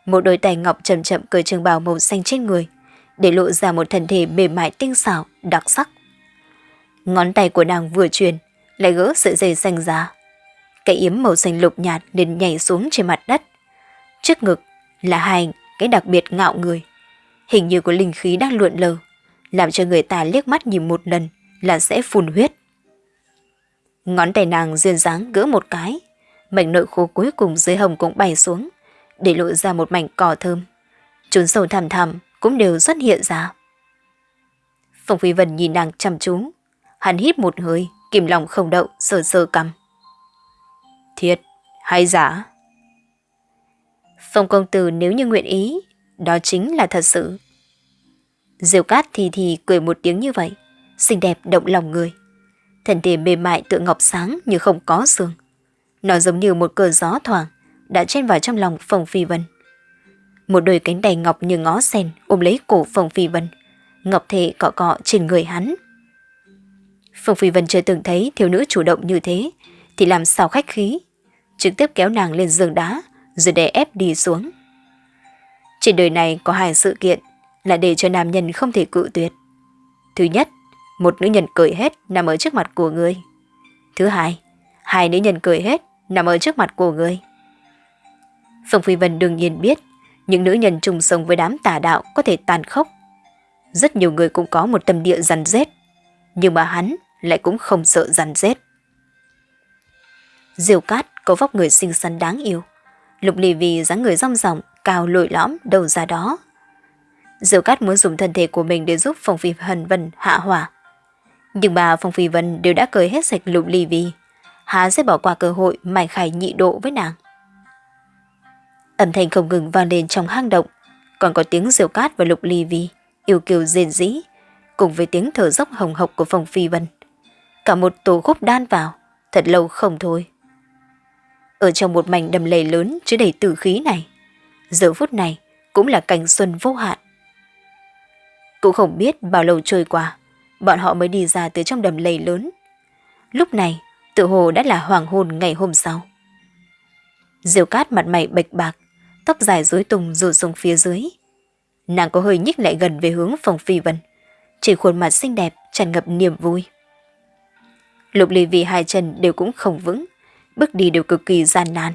Một đôi tay ngọc chậm chậm cởi trường bào màu xanh trên người, để lộ ra một thân thể mềm mại tinh xảo, đặc sắc. Ngón tay của nàng vừa truyền, lại gỡ sợi dây xanh ra. Cái yếm màu xanh lục nhạt liền nhảy xuống trên mặt đất. Trước ngực là hai cái đặc biệt ngạo người. Hình như có linh khí đang luộn lờ, làm cho người ta liếc mắt nhìn một lần là sẽ phun huyết. Ngón tay nàng duyên dáng gỡ một cái, mảnh nội khô cuối cùng dưới hồng cũng bay xuống, để lộ ra một mảnh cỏ thơm. Trốn sâu thẳm thẳm cũng đều xuất hiện ra. Phong Phi Vân nhìn nàng chăm chú, hắn hít một hơi, kìm lòng không đậu, sờ sờ cầm. Thiệt, hay giả? Phong công tử nếu như nguyện ý, đó chính là thật sự. Diều cát thì thì cười một tiếng như vậy, xinh đẹp động lòng người. Thân thể mềm mại tựa ngọc sáng như không có xương. Nó giống như một cơn gió thoảng, đã chen vào trong lòng Phong Phi Vân. Một đôi cánh tay ngọc như ngó sen ôm lấy cổ Phong Phi Vân. Ngọc thể cọ cọ trên người hắn. Phong Phi Vân chưa từng thấy thiếu nữ chủ động như thế, thì làm sao khách khí. Trực tiếp kéo nàng lên giường đá, rồi đè ép đi xuống. Trên đời này có hai sự kiện là để cho nam nhân không thể cự tuyệt. Thứ nhất, một nữ nhân cười hết nằm ở trước mặt của người. Thứ hai, hai nữ nhân cười hết nằm ở trước mặt của người. Phong Phi Vân đương nhiên biết những nữ nhân trùng sống với đám tà đạo có thể tàn khốc. Rất nhiều người cũng có một tâm địa rắn rết, nhưng mà hắn lại cũng không sợ rắn rết. Diều cát có vóc người xinh xắn đáng yêu, lục lì vì dáng người rong ròng, cao lội lõm đầu ra đó. Diều cát muốn dùng thân thể của mình để giúp Phong Phi Hần Vân hạ hỏa. Nhưng bà Phong Phi Vân đều đã cười hết sạch lục lì vì, há sẽ bỏ qua cơ hội mải khải nhị độ với nàng. Âm thanh không ngừng vang lên trong hang động, còn có tiếng diều cát và lục ly vi, yêu kiều rền rĩ, cùng với tiếng thở dốc hồng hộc của Phong Phi Vân. Cả một tổ khúc đan vào, thật lâu không thôi. Ở trong một mảnh đầm lầy lớn chứa đầy tử khí này, giờ phút này cũng là cảnh xuân vô hạn. Cũng không biết bao lâu trôi qua, bọn họ mới đi ra từ trong đầm lầy lớn. Lúc này, tự hồ đã là hoàng hôn ngày hôm sau. Diều cát mặt mày bệch bạc, tóc dài rối tung rủ xuống phía dưới. Nàng có hơi nhích lại gần về hướng phòng phi vân, chỉ khuôn mặt xinh đẹp tràn ngập niềm vui. Lục ly vì hai chân đều cũng không vững, bước đi đều cực kỳ gian nan.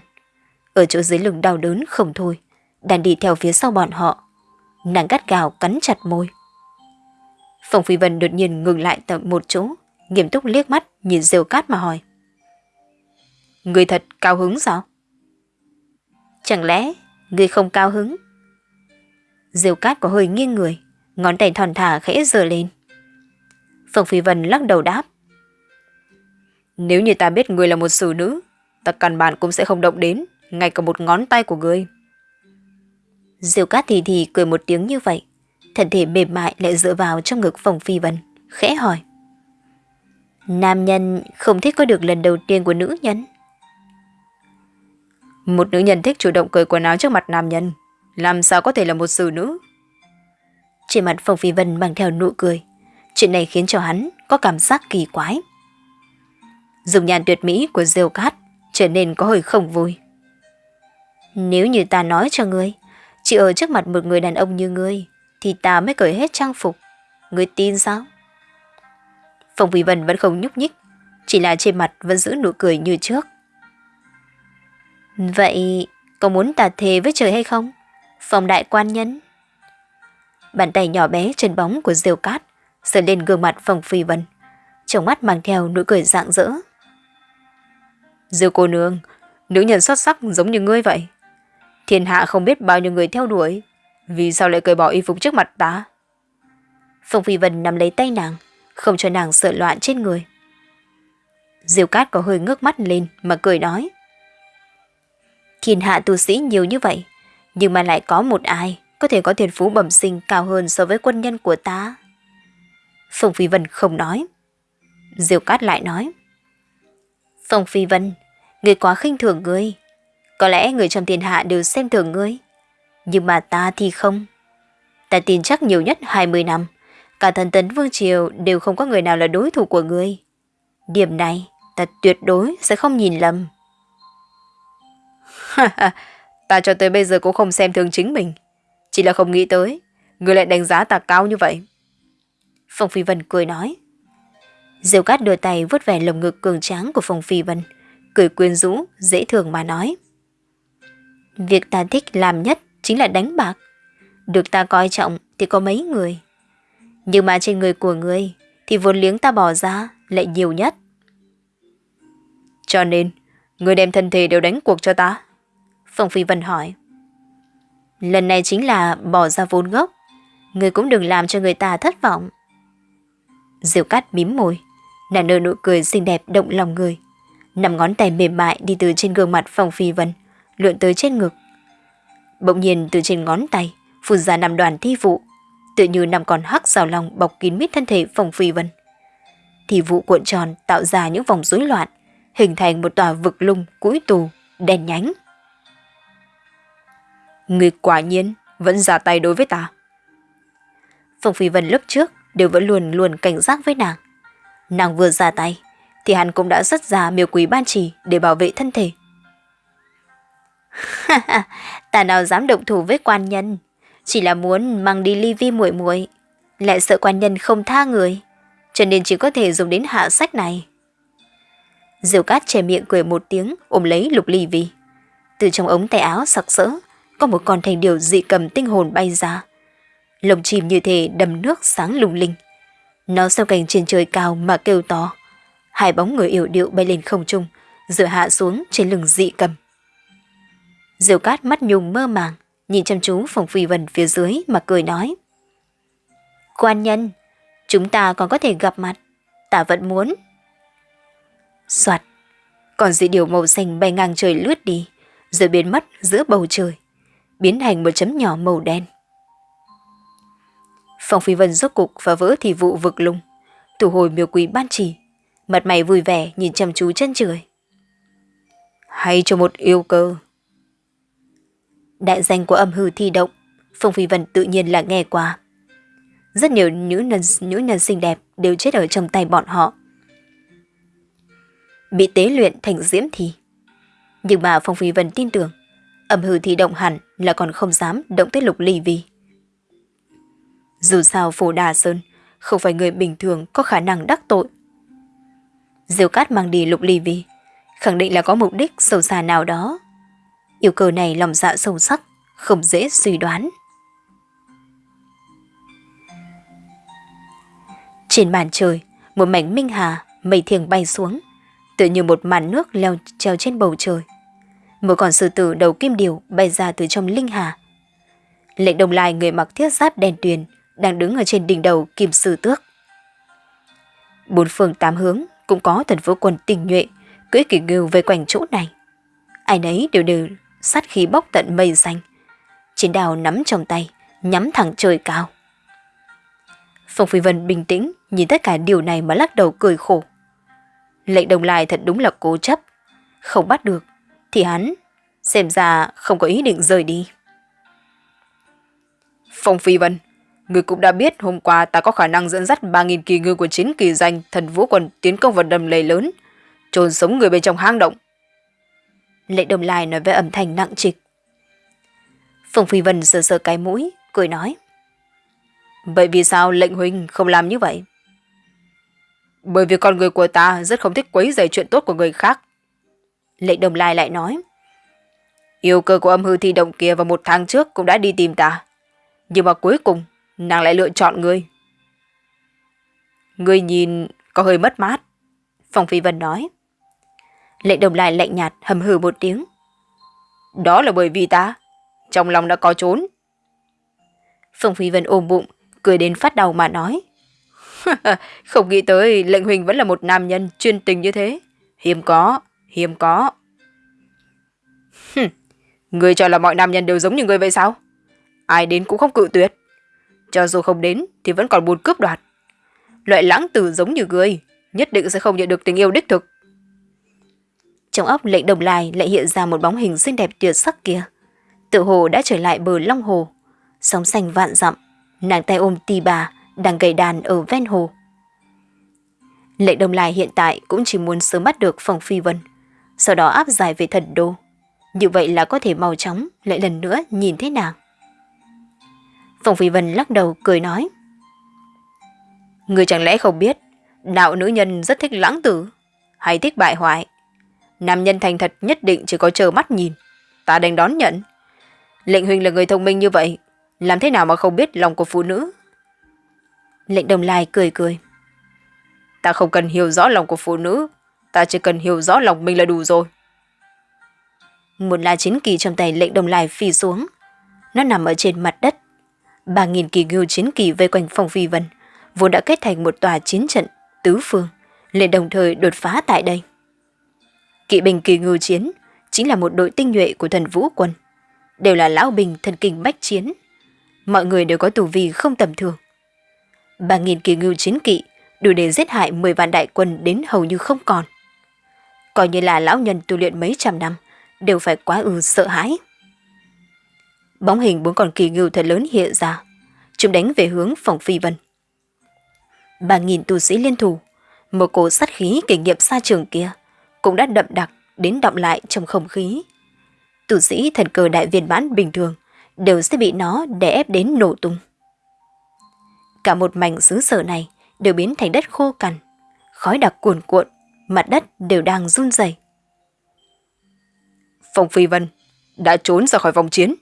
Ở chỗ dưới lưng đau đớn không thôi, đàn đi theo phía sau bọn họ. Nàng gắt gào cắn chặt môi. Phòng Phi Vân đột nhiên ngừng lại tại một chỗ, nghiêm túc liếc mắt nhìn rêu Cát mà hỏi. Người thật cao hứng sao? Chẳng lẽ ngươi không cao hứng? Diêu Cát có hơi nghiêng người, ngón tay thòn thả khẽ giơ lên. Phòng Phi Vân lắc đầu đáp. Nếu như ta biết người là một xử nữ, ta căn bản cũng sẽ không động đến, ngay cả một ngón tay của ngươi. Diêu Cát thì thì cười một tiếng như vậy, thân thể mềm mại lại dựa vào trong ngực Phòng Phi Vân, khẽ hỏi. Nam nhân không thích có được lần đầu tiên của nữ nhân. Một nữ nhân thích chủ động cởi quần áo trước mặt nam nhân, làm sao có thể là một xử nữ? Trên mặt Phong Phi Vân mang theo nụ cười, chuyện này khiến cho hắn có cảm giác kỳ quái. Dùng nhàn tuyệt mỹ của Diêu Cát trở nên có hơi không vui. Nếu như ta nói cho ngươi, chỉ ở trước mặt một người đàn ông như ngươi, thì ta mới cởi hết trang phục. Ngươi tin sao? Phong Phi Vân vẫn không nhúc nhích, chỉ là trên mặt vẫn giữ nụ cười như trước. Vậy, có muốn tà thề với trời hay không? Phòng đại quan nhân. Bàn tay nhỏ bé chân bóng của Diêu Cát sờ lên gương mặt phòng Phi Vân, trong mắt mang theo nụ cười rạng rỡ. Diêu cô nương, nữ nhân xuất sắc giống như ngươi vậy. Thiên hạ không biết bao nhiêu người theo đuổi, vì sao lại cởi bỏ y phục trước mặt ta? Phong Phi Vân nắm lấy tay nàng, không cho nàng sợ loạn trên người. Diêu Cát có hơi ngước mắt lên mà cười nói. Thiên hạ tu sĩ nhiều như vậy, nhưng mà lại có một ai có thể có thiên phú bẩm sinh cao hơn so với quân nhân của ta. Phong Phi Vân không nói. Diêu Cát lại nói. Phong Phi Vân, người quá khinh thường ngươi. Có lẽ người trong thiên hạ đều xem thường ngươi. Nhưng mà ta thì không. Ta tin chắc nhiều nhất 20 năm, cả thần tấn vương triều đều không có người nào là đối thủ của ngươi. Điểm này, ta tuyệt đối sẽ không nhìn lầm ta cho tới bây giờ cũng không xem thường chính mình. Chỉ là không nghĩ tới, người lại đánh giá ta cao như vậy. Phong Phi Vân cười nói. Diêu Cát đưa tay vuốt về lồng ngực cường tráng của Phong Phi Vân, cười quyến rũ, dễ thương mà nói. Việc ta thích làm nhất chính là đánh bạc. Được ta coi trọng thì có mấy người. Nhưng mà trên người của người thì vốn liếng ta bỏ ra lại nhiều nhất. Cho nên, người đem thân thể đều đánh cuộc cho ta. Phong Phi Vân hỏi. Lần này chính là bỏ ra vốn gốc. Người cũng đừng làm cho người ta thất vọng. Diệu cát mím môi, nàng nở nụ cười xinh đẹp động lòng người. Nằm ngón tay mềm mại đi từ trên gương mặt Phong Phi Vân, lượn tới trên ngực. Bỗng nhiên từ trên ngón tay, phun ra nằm đoàn thi vụ, tự như nằm còn hắc rào lòng bọc kín mít thân thể Phong Phi Vân. Thi vụ cuộn tròn tạo ra những vòng rối loạn, hình thành một tòa vực lung cũi tù, đen nhánh. Người quả nhiên vẫn ra tay đối với ta. Phong Phi Vân lúc trước đều vẫn luôn luôn cảnh giác với nàng. Nàng vừa ra tay, thì hắn cũng đã rất ra miêu quý ban chỉ để bảo vệ thân thể. [laughs] ta nào dám động thủ với quan nhân, chỉ là muốn mang đi ly vi muội muội, lại sợ quan nhân không tha người, cho nên chỉ có thể dùng đến hạ sách này. Diều cát che miệng cười một tiếng ôm lấy lục ly vi. Từ trong ống tay áo sặc sỡ, có một con thành điều dị cầm tinh hồn bay ra. Lồng chim như thế đầm nước sáng lung linh. Nó sau cành trên trời cao mà kêu to. Hai bóng người yểu điệu bay lên không trung, rồi hạ xuống trên lưng dị cầm. Diệu cát mắt nhung mơ màng, nhìn chăm chú phòng phi vần phía dưới mà cười nói. Quan nhân, chúng ta còn có thể gặp mặt, ta vẫn muốn. Soạt, còn dị điều màu xanh bay ngang trời lướt đi, rồi biến mất giữa bầu trời, biến thành một chấm nhỏ màu đen. Phong Phi Vân rốt cục và vỡ thì vụ vực lung, thủ hồi miêu quý ban chỉ, mặt mày vui vẻ nhìn chăm chú chân trời. Hay cho một yêu cơ. Đại danh của âm hư thi động, Phong Phi Vân tự nhiên là nghe qua. Rất nhiều nữ nhân, nữ nhân xinh đẹp đều chết ở trong tay bọn họ. Bị tế luyện thành diễm thì Nhưng mà Phong Phi Vân tin tưởng, âm hư thì động hẳn là còn không dám động tới lục ly vi. Dù sao Phổ Đà Sơn không phải người bình thường có khả năng đắc tội. Diêu Cát mang đi lục ly vi, khẳng định là có mục đích sâu xa nào đó. Yêu cầu này lòng dạ sâu sắc, không dễ suy đoán. Trên bàn trời, một mảnh minh hà, mây thiềng bay xuống, tự như một màn nước leo treo trên bầu trời. Một con sư tử đầu kim điều bay ra từ trong linh hà. Lệnh đồng lai người mặc thiết giáp đèn tuyền, đang đứng ở trên đỉnh đầu kim sư tước. Bốn phương tám hướng cũng có thần vũ quân tình nhuệ, cưỡi kỳ ngưu về quanh chỗ này. Ai nấy đều đều sát khí bốc tận mây xanh. Chiến đào nắm trong tay, nhắm thẳng trời cao. Phong Phi Vân bình tĩnh nhìn tất cả điều này mà lắc đầu cười khổ. Lệnh đồng lai thật đúng là cố chấp. Không bắt được, thì hắn xem ra không có ý định rời đi. Phong Phi Vân, Người cũng đã biết hôm qua ta có khả năng dẫn dắt 3.000 kỳ ngư của chiến kỳ danh thần vũ quần tiến công vào đầm lầy lớn, trồn sống người bên trong hang động. Lệ đồng lai nói với âm thanh nặng trịch. Phong Phi Vân sờ sờ cái mũi, cười nói. Vậy vì sao lệnh huynh không làm như vậy? Bởi vì con người của ta rất không thích quấy rầy chuyện tốt của người khác. Lệnh đồng lai lại nói. Yêu cơ của âm hư thi động kia vào một tháng trước cũng đã đi tìm ta. Nhưng mà cuối cùng, nàng lại lựa chọn ngươi. Ngươi nhìn có hơi mất mát. Phong Phi Vân nói. Lệnh đồng lai lạnh nhạt hầm hừ một tiếng. Đó là bởi vì ta, trong lòng đã có trốn. Phong Phi Vân ôm bụng, cười đến phát đầu mà nói. [laughs] Không nghĩ tới lệnh huynh vẫn là một nam nhân chuyên tình như thế. Hiếm có, hiếm có. Người cho là mọi nam nhân đều giống như người vậy sao? Ai đến cũng không cự tuyệt. Cho dù không đến thì vẫn còn buồn cướp đoạt. Loại lãng tử giống như người, nhất định sẽ không nhận được tình yêu đích thực. Trong óc lệnh đồng lai lại hiện ra một bóng hình xinh đẹp tuyệt sắc kia. Tự hồ đã trở lại bờ Long Hồ. Sóng xanh vạn dặm, nàng tay ôm tì bà, đang gầy đàn ở ven hồ. Lệnh đồng lai hiện tại cũng chỉ muốn sớm bắt được phòng phi vân, sau đó áp giải về thần đô. Như vậy là có thể mau chóng lại lần nữa nhìn thấy nàng. Phòng phi vân lắc đầu cười nói. Người chẳng lẽ không biết, đạo nữ nhân rất thích lãng tử, hay thích bại hoại. Nam nhân thành thật nhất định chỉ có chờ mắt nhìn, ta đành đón nhận. Lệnh huynh là người thông minh như vậy, làm thế nào mà không biết lòng của phụ nữ? Lệnh đồng lai cười cười. Ta không cần hiểu rõ lòng của phụ nữ, ta chỉ cần hiểu rõ lòng mình là đủ rồi. Một lá chiến kỳ trong tay lệnh đồng lai phi xuống. Nó nằm ở trên mặt đất. Ba nghìn kỳ ngưu chiến kỳ vây quanh phòng phi vân, vốn đã kết thành một tòa chiến trận tứ phương, liền đồng thời đột phá tại đây. Kỵ binh kỳ ngưu chiến chính là một đội tinh nhuệ của thần vũ quân, đều là lão bình thần kinh bách chiến. Mọi người đều có tù vi không tầm thường. Ba nghìn kỳ ngưu chiến kỵ đủ để giết hại 10 vạn đại quân đến hầu như không còn. Coi như là lão nhân tu luyện mấy trăm năm, đều phải quá ư sợ hãi. Bóng hình bốn con kỳ ngưu thật lớn hiện ra, chúng đánh về hướng phòng phi vân. Ba nghìn tu sĩ liên thủ, một cổ sát khí kinh nghiệm xa trường kia, cũng đã đậm đặc đến động lại trong không khí. Tu sĩ thần cờ đại viên mãn bình thường đều sẽ bị nó đè ép đến nổ tung. Cả một mảnh xứ sở này đều biến thành đất khô cằn, khói đặc cuồn cuộn, mặt đất đều đang run rẩy. Phong Phi Vân đã trốn ra khỏi vòng chiến,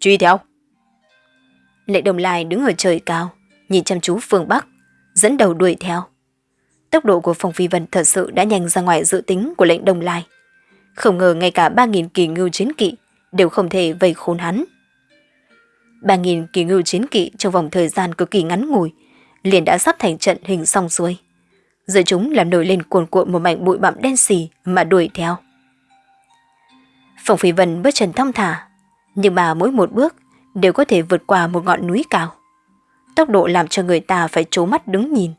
truy theo. Lệ Đồng Lai đứng ở trời cao, nhìn chăm chú phương Bắc, dẫn đầu đuổi theo. Tốc độ của Phong Phi Vân thật sự đã nhanh ra ngoài dự tính của lệnh Đồng Lai. Không ngờ ngay cả 3.000 kỳ ngưu chiến kỵ đều không thể vây khốn hắn. 3.000 kỳ ngưu chiến kỵ trong vòng thời gian cực kỳ ngắn ngủi, liền đã sắp thành trận hình xong xuôi giữa chúng làm nổi lên cuồn cuộn một mảnh bụi bặm đen xì mà đuổi theo. Phòng Phi Vân bước chân thong thả, nhưng mà mỗi một bước đều có thể vượt qua một ngọn núi cao. Tốc độ làm cho người ta phải trố mắt đứng nhìn.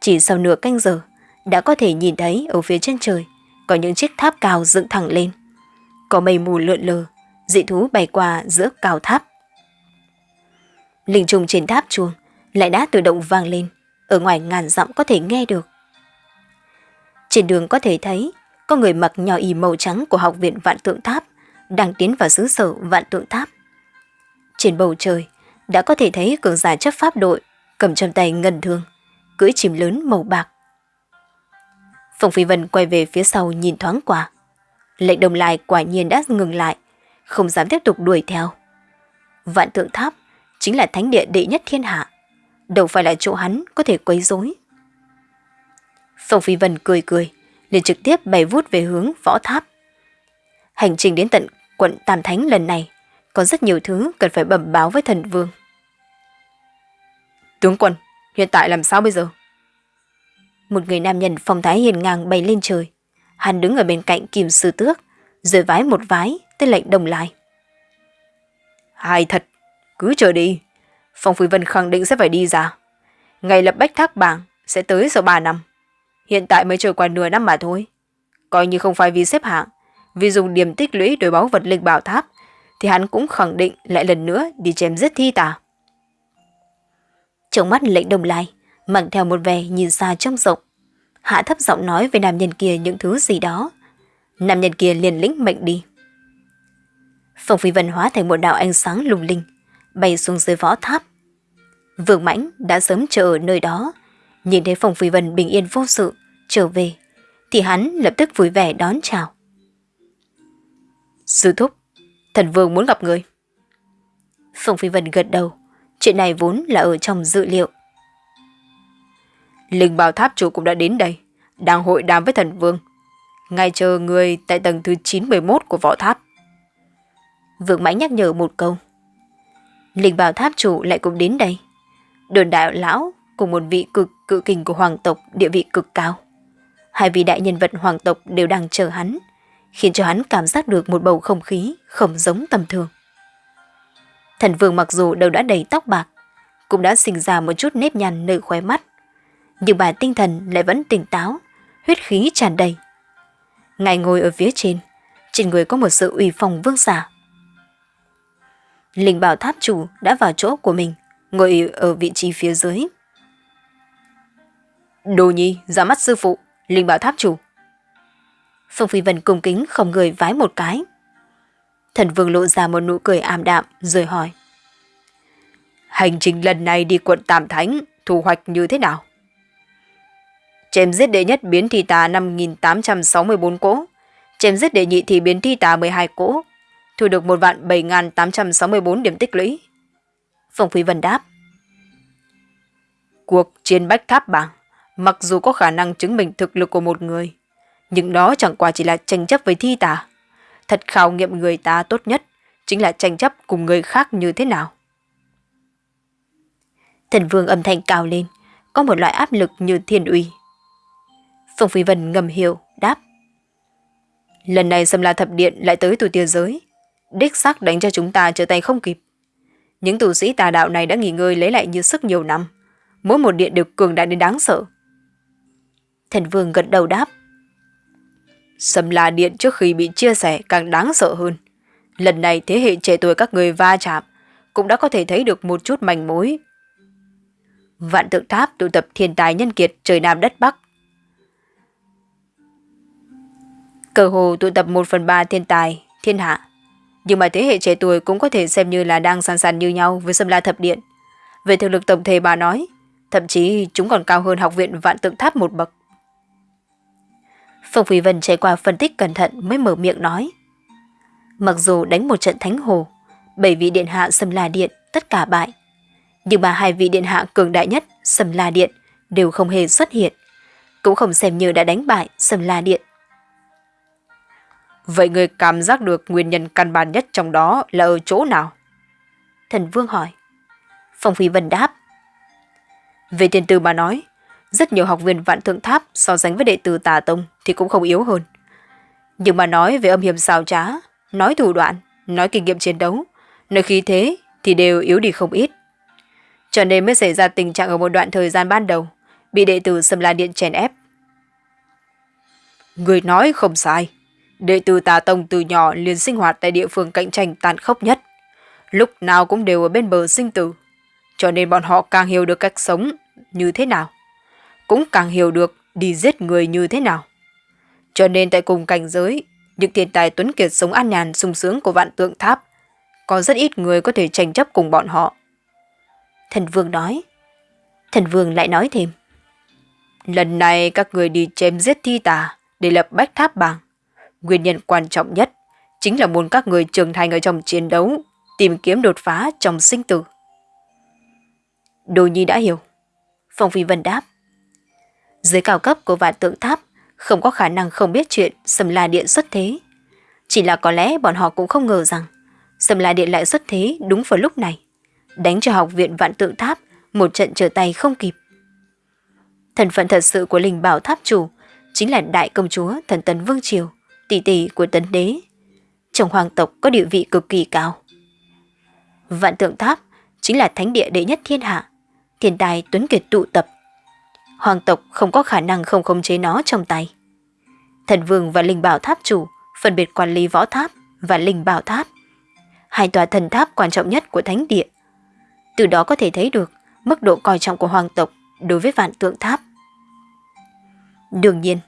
Chỉ sau nửa canh giờ, đã có thể nhìn thấy ở phía trên trời có những chiếc tháp cao dựng thẳng lên. Có mây mù lượn lờ, dị thú bay qua giữa cao tháp. Linh trùng trên tháp chuông lại đã tự động vang lên, ở ngoài ngàn dặm có thể nghe được. Trên đường có thể thấy có người mặc nhỏ y màu trắng của học viện Vạn Tượng Tháp đang tiến vào xứ sở Vạn Tượng Tháp. Trên bầu trời đã có thể thấy cường giả chấp pháp đội cầm trong tay ngân thương, cưỡi chìm lớn màu bạc. Phong Phi Vân quay về phía sau nhìn thoáng qua. Lệnh đồng lai quả nhiên đã ngừng lại, không dám tiếp tục đuổi theo. Vạn Tượng Tháp chính là thánh địa đệ nhất thiên hạ, đâu phải là chỗ hắn có thể quấy rối. Phong Phi Vân cười cười, liền trực tiếp bay vút về hướng võ tháp. Hành trình đến tận quận Tam Thánh lần này, có rất nhiều thứ cần phải bẩm báo với thần vương. Tướng quân, hiện tại làm sao bây giờ? Một người nam nhân phong thái hiền ngang bay lên trời. Hắn đứng ở bên cạnh kìm sư tước, rồi vái một vái tới lệnh đồng lai. Hai thật, cứ chờ đi. Phong Phi Vân khẳng định sẽ phải đi ra. Ngày lập bách thác bảng sẽ tới sau 3 năm. Hiện tại mới trôi qua nửa năm mà thôi. Coi như không phải vì xếp hạng, vì dùng điểm tích lũy đổi báu vật linh bảo tháp, thì hắn cũng khẳng định lại lần nữa đi chém giết thi tà. Trong mắt lệnh đồng lai, mang theo một vẻ nhìn xa trong rộng. Hạ thấp giọng nói với nam nhân kia những thứ gì đó. Nam nhân kia liền lĩnh mệnh đi. Phong phi vân hóa thành một đạo ánh sáng lung linh, bay xuống dưới võ tháp. Vương mãnh đã sớm chờ ở nơi đó, Nhìn thấy Phong Phi Vân bình yên vô sự, trở về, thì hắn lập tức vui vẻ đón chào. Sư thúc, thần vương muốn gặp người. Phong Phi Vân gật đầu, chuyện này vốn là ở trong dự liệu. Linh bảo tháp chủ cũng đã đến đây, đang hội đàm với thần vương. Ngay chờ người tại tầng thứ 911 của võ tháp. Vương Mãnh nhắc nhở một câu. Linh bảo tháp chủ lại cũng đến đây. Đồn đại lão cùng một vị cực cự kình của hoàng tộc địa vị cực cao. Hai vị đại nhân vật hoàng tộc đều đang chờ hắn, khiến cho hắn cảm giác được một bầu không khí không giống tầm thường. Thần vương mặc dù đầu đã đầy tóc bạc, cũng đã sinh ra một chút nếp nhăn nơi khóe mắt, nhưng bà tinh thần lại vẫn tỉnh táo, huyết khí tràn đầy. Ngài ngồi ở phía trên, trên người có một sự uy phong vương giả. Linh bảo tháp chủ đã vào chỗ của mình, ngồi ở vị trí phía dưới. Đồ nhi, ra mắt sư phụ, Linh bảo tháp chủ. Phong Phi Vân cung kính không người vái một cái. Thần vương lộ ra một nụ cười ảm đạm rồi hỏi. Hành trình lần này đi quận Tam Thánh, thu hoạch như thế nào? Chém giết đệ nhất biến thi tà 5.864 cỗ, chém giết đệ nhị thì biến thi tà 12 cỗ, thu được một vạn 7.864 điểm tích lũy. Phong Phi Vân đáp. Cuộc chiến bách tháp bảng, mặc dù có khả năng chứng minh thực lực của một người, nhưng đó chẳng qua chỉ là tranh chấp với thi tả. Thật khảo nghiệm người ta tốt nhất chính là tranh chấp cùng người khác như thế nào. Thần vương âm thanh cao lên, có một loại áp lực như thiên uy. Phong Phi Vân ngầm hiểu, đáp. Lần này xâm la thập điện lại tới từ tia giới. Đích xác đánh cho chúng ta trở tay không kịp. Những tù sĩ tà đạo này đã nghỉ ngơi lấy lại như sức nhiều năm. Mỗi một điện đều cường đại đến đáng sợ. Thần vương gật đầu đáp. Sầm la điện trước khi bị chia sẻ càng đáng sợ hơn. Lần này thế hệ trẻ tuổi các người va chạm cũng đã có thể thấy được một chút manh mối. Vạn tượng tháp tụ tập thiên tài nhân kiệt trời Nam đất Bắc. Cờ hồ tụ tập một phần ba thiên tài, thiên hạ. Nhưng mà thế hệ trẻ tuổi cũng có thể xem như là đang sàn sàn như nhau với Sâm la thập điện. Về thực lực tổng thể bà nói, thậm chí chúng còn cao hơn học viện vạn tượng tháp một bậc. Phong Phi Vân trải qua phân tích cẩn thận mới mở miệng nói. Mặc dù đánh một trận thánh hồ, bảy vị điện hạ Sâm la điện tất cả bại. Nhưng mà hai vị điện hạ cường đại nhất Sâm la điện đều không hề xuất hiện. Cũng không xem như đã đánh bại Sâm la điện. Vậy người cảm giác được nguyên nhân căn bản nhất trong đó là ở chỗ nào? Thần Vương hỏi. Phong Phi Vân đáp. Về tiền từ mà nói, rất nhiều học viên vạn thượng tháp so sánh với đệ tử tà tông thì cũng không yếu hơn. Nhưng mà nói về âm hiểm xào trá, nói thủ đoạn, nói kinh nghiệm chiến đấu, nói khí thế thì đều yếu đi không ít. Cho nên mới xảy ra tình trạng ở một đoạn thời gian ban đầu, bị đệ tử xâm la điện chèn ép. Người nói không sai. Đệ tử tà tông từ nhỏ liền sinh hoạt tại địa phương cạnh tranh tàn khốc nhất. Lúc nào cũng đều ở bên bờ sinh tử. Cho nên bọn họ càng hiểu được cách sống như thế nào cũng càng hiểu được đi giết người như thế nào. Cho nên tại cùng cảnh giới, những thiên tài tuấn kiệt sống an nhàn sung sướng của vạn tượng tháp, có rất ít người có thể tranh chấp cùng bọn họ. Thần Vương nói. Thần Vương lại nói thêm. Lần này các người đi chém giết thi tà để lập bách tháp bảng. Nguyên nhân quan trọng nhất chính là muốn các người trưởng thành ở trong chiến đấu, tìm kiếm đột phá trong sinh tử. Đồ Nhi đã hiểu. Phong Phi Vân đáp. Dưới cao cấp của vạn tượng tháp không có khả năng không biết chuyện Sầm La Điện xuất thế. Chỉ là có lẽ bọn họ cũng không ngờ rằng Sầm La Điện lại xuất thế đúng vào lúc này. Đánh cho học viện vạn tượng tháp một trận trở tay không kịp. Thần phận thật sự của linh bảo tháp chủ chính là đại công chúa thần tấn vương triều, tỷ tỷ của tấn đế. Trong hoàng tộc có địa vị cực kỳ cao. Vạn tượng tháp chính là thánh địa đệ nhất thiên hạ, thiên tài tuấn kiệt tụ tập hoàng tộc không có khả năng không khống chế nó trong tay. Thần vương và linh bảo tháp chủ phân biệt quản lý võ tháp và linh bảo tháp, hai tòa thần tháp quan trọng nhất của thánh địa. Từ đó có thể thấy được mức độ coi trọng của hoàng tộc đối với vạn tượng tháp. Đương nhiên,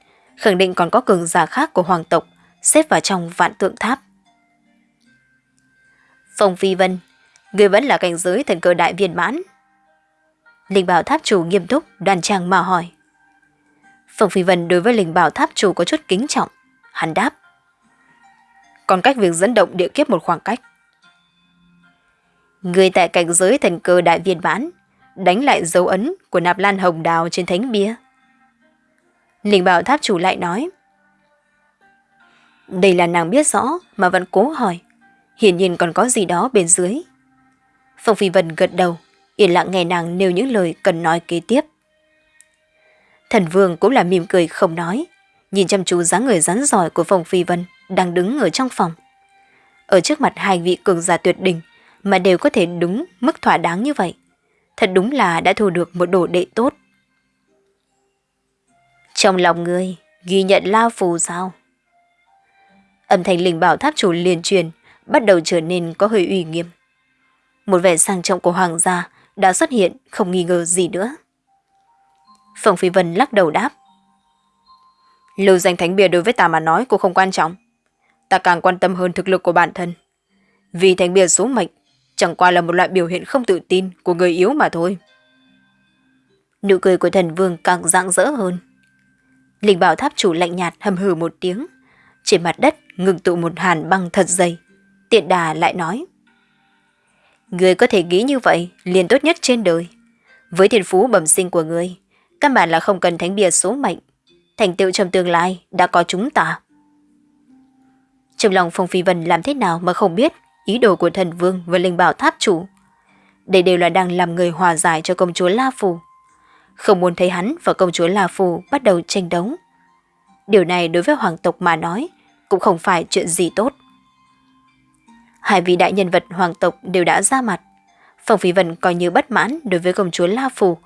khẳng định còn có cường giả khác của hoàng tộc xếp vào trong vạn tượng tháp. Phong Phi Vân, người vẫn là cảnh giới thần cơ đại viên mãn. Linh bảo tháp chủ nghiêm túc, đoàn trang mà hỏi. Phong Phi Vân đối với linh bảo tháp chủ có chút kính trọng. Hắn đáp. Còn cách việc dẫn động địa kiếp một khoảng cách. Người tại cảnh giới thần cơ đại viên mãn đánh lại dấu ấn của nạp lan hồng đào trên thánh bia. Linh bảo tháp chủ lại nói. Đây là nàng biết rõ mà vẫn cố hỏi. Hiển nhiên còn có gì đó bên dưới. Phong Phi Vân gật đầu, yên lặng nghe nàng nêu những lời cần nói kế tiếp. Thần Vương cũng là mỉm cười không nói, nhìn chăm chú dáng người rắn giỏi của Phong Phi Vân đang đứng ở trong phòng. Ở trước mặt hai vị cường giả tuyệt đỉnh mà đều có thể đúng mức thỏa đáng như vậy. Thật đúng là đã thu được một đồ đệ tốt. Trong lòng người, ghi nhận lao phù sao? Âm thanh linh bảo tháp chủ liền truyền, bắt đầu trở nên có hơi uy nghiêm. Một vẻ sang trọng của hoàng gia đã xuất hiện không nghi ngờ gì nữa. Phòng Phi Vân lắc đầu đáp. Lưu danh thánh bia đối với ta mà nói cũng không quan trọng. Ta càng quan tâm hơn thực lực của bản thân. Vì thánh bia số mệnh chẳng qua là một loại biểu hiện không tự tin của người yếu mà thôi. Nụ cười của thần vương càng rạng rỡ hơn. Linh bảo tháp chủ lạnh nhạt hầm hừ một tiếng. Trên mặt đất ngừng tụ một hàn băng thật dày. Tiện đà lại nói. Người có thể nghĩ như vậy liền tốt nhất trên đời. Với thiên phú bẩm sinh của người, căn bản là không cần thánh bia số mệnh. Thành tựu trong tương lai đã có chúng ta. Trong lòng Phong Phi Vân làm thế nào mà không biết ý đồ của thần vương và linh bảo tháp chủ. Đây đều là đang làm người hòa giải cho công chúa La Phù. Không muốn thấy hắn và công chúa La Phù bắt đầu tranh đấu. Điều này đối với hoàng tộc mà nói cũng không phải chuyện gì tốt. Hai vị đại nhân vật hoàng tộc đều đã ra mặt. Phong Phi Vân coi như bất mãn đối với công chúa La Phù